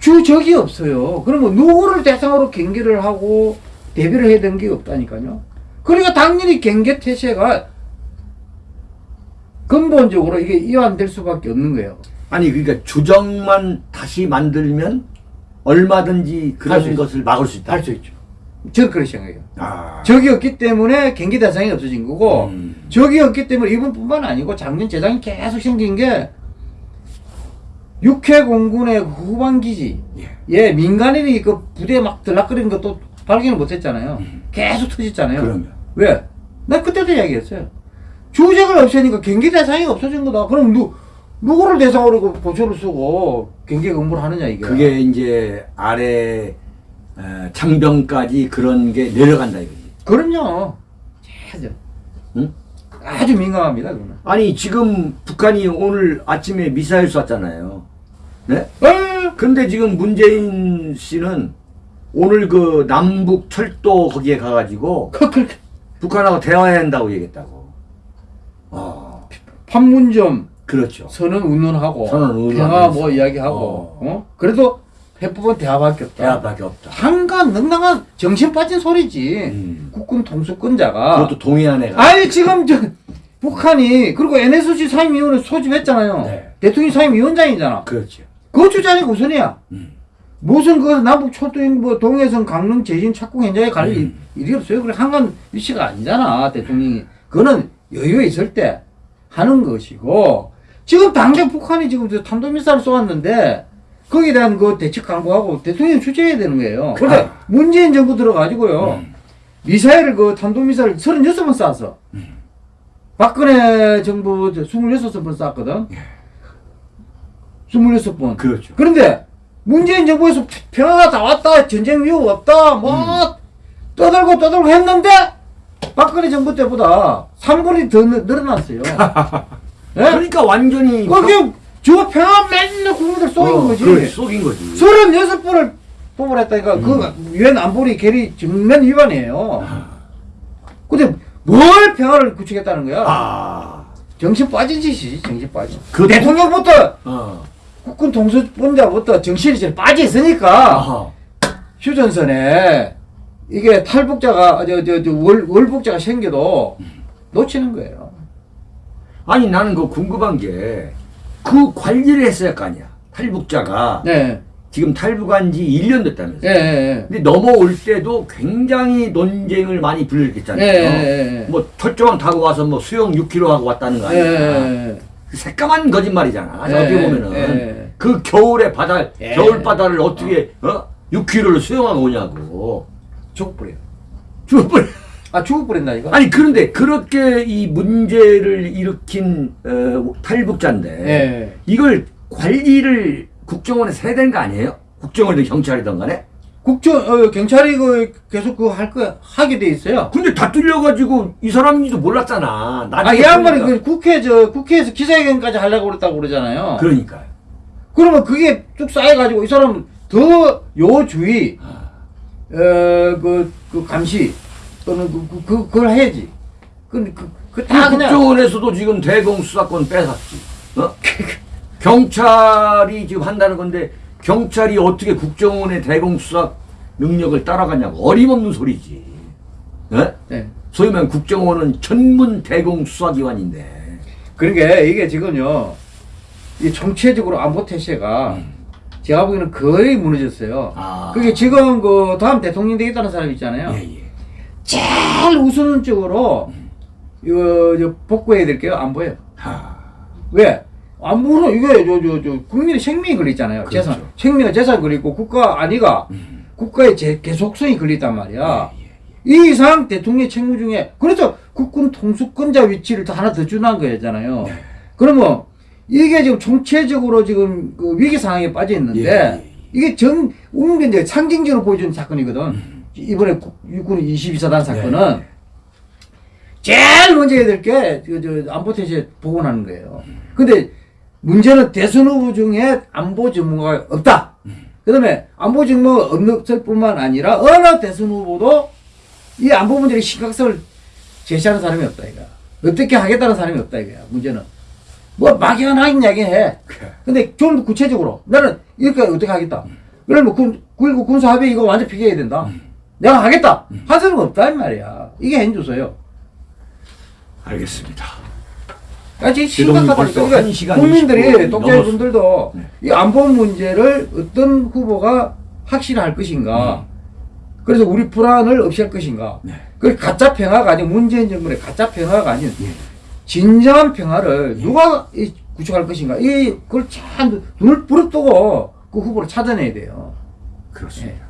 주적이 없어요. 그러면 누구를 대상으로 경계를 하고 대비를 해야 되는 게 없다니까요. 그러니까 당연히 경계 태세가 근본적으로 이게 이완될 수밖에 없는 거예요. 아니, 그러니까 주정만 다시 만들면 얼마든지 그런 있- 것을 막을 수 있다. 할 수 있죠. 저는 그렇게 생각해요. 아. 적이 없기 때문에 경계 대상이 없어진 거고, 음. 적이 없기 때문에 이분뿐만 아니고 작년 재작년 계속 생긴 게 육해 공군의 후방기지, 예. 예 민간인이 그 부대에 막 들락거리는 것도 발견을 못했잖아요. 음. 계속 터졌잖아요. 그러면. 왜? 나 그때도 이야기했어요. 주적을 없애니까 경계 대상이 없어진 거다. 그럼 누 누구를 대상으로 그 보초를 쓰고 경계 근무를 하느냐 이게. 그게 이제 아래 에, 장병까지 그런 게 내려간다 이거지. 그럼요. 아주 응? 아주 민감합니다 그거는. 아니 지금 북한이 오늘 아침에 미사일 쐈잖아요. 네? 어, 근데 지금 문재인 씨는 오늘 그 남북 철도 거기에 가가지고 그, 그, 북한하고 대화해야 한다고 얘기했다고. 어, 판문점 그렇죠. 선언 운운하고 선언 운운하면서. 평화 뭐 이야기하고 어. 어. 그래도 해법은 대화밖에 없다. 대화밖에 없다. 한간 능랑한 정신 빠진 소리지. 음. 국군 통수권자가. 그것도 동해안에 가. 아니 지금 저 북한이 그리고 NSC 상임위원회 소집했잖아요. 네. 대통령 상임위원장이잖아. 그렇죠. 그거 주장이 우선이야. 음. 무슨 그 남북 철도인 뭐 동해선 강릉 제진 착공 현장에 갈 음. 일- 일이 없어요. 그래 한간 위치가 아니잖아 대통령이. 그거는 여유가 있을 때 하는 것이고 지금 당장 북한이 지금 저 탄도미사를 쏘았는데 거기에 대한 그 대책 강구하고 대통령이 주재해야 되는 거예요. 근데 아. 문재인 정부 들어가지고요. 음. 미사일을 그 탄도미사일 36번 쐈어. 박근혜 정부 26번 쐈거든. 26번. 그렇죠. 그런데 문재인 정부에서 평화가 다 왔다 전쟁 위협 없다 뭐 떠들고 떠들고 했는데 박근혜 정부 때보다 3분이 더 늘- 늘어났어요. *laughs* 예? 그러니까 완전히 거 기저 평화 맨날 국민들 쏘인 어, 거지. 그렇지, 쏘긴 거지. 36번을 뽑으랬다니까 그 유엔 안보리 결의 정면 위반이에요. 근데 뭘 평화를 구축했다는 거야? 아, 정신 빠진 짓이지 정신 빠진. 그 대통령부터 어, 국군 통수권자부터 정신이 제일 빠져 있으니까 아하. 휴전선에 이게 탈북자가 저저 월 월북자가 생겨도 놓치는 거예요. 아니 나는 그 궁금한 게 그 관리를 했어야 할거 아니야. 탈북자가 네. 지금 탈북한 지 1년 됐다면서. 예, 예, 근데 넘어올 때도 굉장히 논쟁을 많이 예. 예. 예, 예. 뭐 철조망 타고 와서 뭐 수영 6km 하고 왔다는 거 예, 아니야. 예, 그 새까만 거짓말이잖아. 예, 어떻게 보면은 예. 그 겨울에 바다 예. 겨울 바다를 어떻게 어 6km를 수영하고 오냐고. 죽어버려. 죽어버려. 아, 죽어버린다, 이거? 아니 그런데 그렇게 이 문제를 일으킨 어, 탈북자인데 예. 이걸 관리를 국정원에서 해야 되는 거 아니에요? 국정원이든 경찰이든 간에? 국정, 어, 경찰이 그, 계속 그거 할 거, 하게 돼 있어요. 근데 다 뚫려가지고 이 사람인지도 몰랐잖아. 아, 나중에 이 양반이. 그 국회, 저, 국회에서 기자회견까지 하려고 그랬다고 그러잖아요. 그러니까요. 그러면 그게 쭉 쌓여가지고 이 사람은 더 요주의, 어, 그, 그 감시, 또는 그, 그, 그, 그걸 해야지. 그, 그, 그, 다그 그냥. 국정원에서도 지금 대공 수사권 뺏었지. 어? *laughs* 경찰이 지금 한다는 건데 경찰이 어떻게 국정원의 대공 수사 능력을 따라가냐고 어림없는 소리지. 어? 네. 소위 말하면 국정원은 전문 대공 수사기관인데. 그러니까 이게 지금요, 이 정치적으로 안보 태세가 제가 보기에는 거의 무너졌어요. 아. 그게 지금 그 다음 대통령 되겠다는 사람 있잖아요. 예, 예. 제일 우선적으로 이거 저 복구해야 될 게요 안 보여요. 하. 왜? 안 보는 이게 저 저 저 국민의 생명이 걸리잖아요. 그렇죠. 재산, 생명의 재산 걸리고 국가 아니가 음. 국가의 제, 계속성이 걸리단 말이야. 예, 예. 이 이상 대통령 책무 중에 그래서 국군 통수권자 위치를 더 하나 더 준한 거잖아요. 네. 그러면 이게 지금 총체적으로 지금 그 위기 상황에 빠져 있는데 예, 예. 이게 정 우리가 이제 상징적으로 보여주는 사건이거든. 음. 이번에 국- 육군 22사단 사건은 네. 제일 먼저 해야 될게저 안보 태세 복원하는 거예요. 근데 문제는 대선 후보 중에 안보 전문가가 없다. 그 다음에 안보 전문가가 없을 뿐만 아니라 어느 대선 후보도 이 안보 문제의 심각성을 제시하는 사람이 없다 이거. 어떻게 하겠다는 사람이 없다 이거야. 문제는 뭐 막연하긴 이야기해. 근데 좀더 구체적으로 나는 이렇게 어떻게 하겠다. 그러면 군, 9.19 군사합의 이거 완전 폐기해야 된다. 내가 하겠다. 한 사람은 없다 이 말이야. 이게 현주소요. 알겠습니다. 아, 심각하다니까. 벌써 그러니까 한 시간 국민들이 20분 독자분들도 네. 이 안보 문제를 어떤 후보가 확실할 것인가. 그래서 우리 불안을 없앨 것인가. 네. 그 가짜 평화가 아닌 문재인 정부의 가짜 평화가 아닌 예. 진정한 평화를 누가 이 구축할 것인가. 이 그걸 참 눈을 부릅뜨고 그 후보를 찾아내야 돼요. 그렇습니다.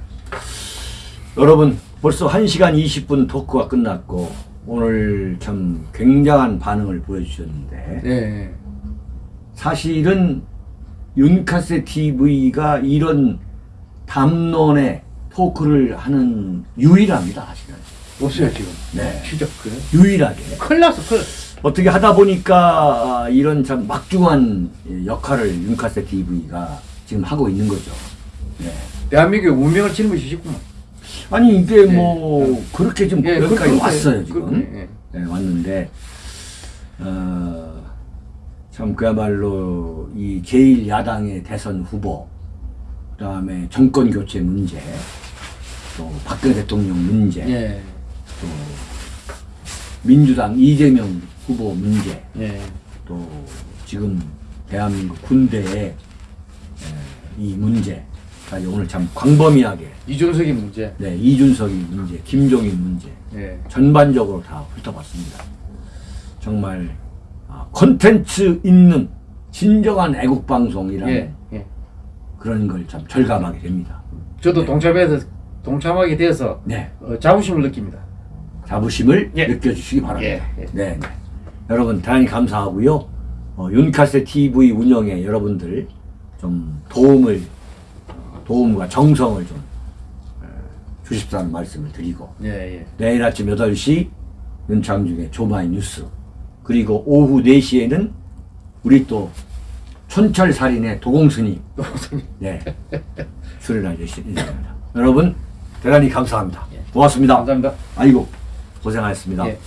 여러분 벌써 1시간 20분 토크가 끝났고 오늘 참 굉장한 반응을 보여주셨는데 네. 사실은 윤카세 TV가 이런 담론의 토크를 하는 유일합니다 사실은 없어요 지금. 네. 진짜 그래. 유일하게 큰일 났어 큰일. 어떻게 하다 보니까 아, 이런 참 막중한 역할을 윤카세 TV가 지금 하고 있는 거죠 네. 대한민국의 운명을 짊어지셨구만. 아니 이게 네. 뭐 그렇게 좀 예, 여기까지 그렇게- 왔어요 지금 예. 네, 왔는데 어, 참 그야말로 이 제1 야당의 대선 후보 그 다음에 정권 교체 문제 또 박근혜 대통령 문제 예. 또 민주당 이재명 후보 문제 예. 또 지금 대한민국 군대의 에, 이 문제 까지 오늘 참 광범위하게 이준석의 문제. 네, 이준석이 문제, 김종인 문제 예. 전반적으로 다 훑어봤습니다. 정말 아, 콘텐츠 있는 진정한 애국 방송이라는 예. 예. 그런 걸 참 절감하게 됩니다. 저도 동참해서 동참하게 돼서 네, 어, 자부심을 느낍니다. 자부심을 예. 느껴주시기 바랍니다. 예, 예. 네, 네. 여러분 대단히 감사하고요. 어, 윤카세 TV 운영에 여러분들 좀 도움을 어, 도움과 정성을 좀 어, 주십사는 말씀을 드리고 예, 예. 내일 아침 8시 윤창중의 조마이 뉴스 그리고 오후 4시에는 우리 또 촌철살인의 도공스님 네 출연할 예정입니다. 여러분 대단히 감사합니다. 고맙습니다. 감사합니다. 아이고 고생하셨습니다. 예.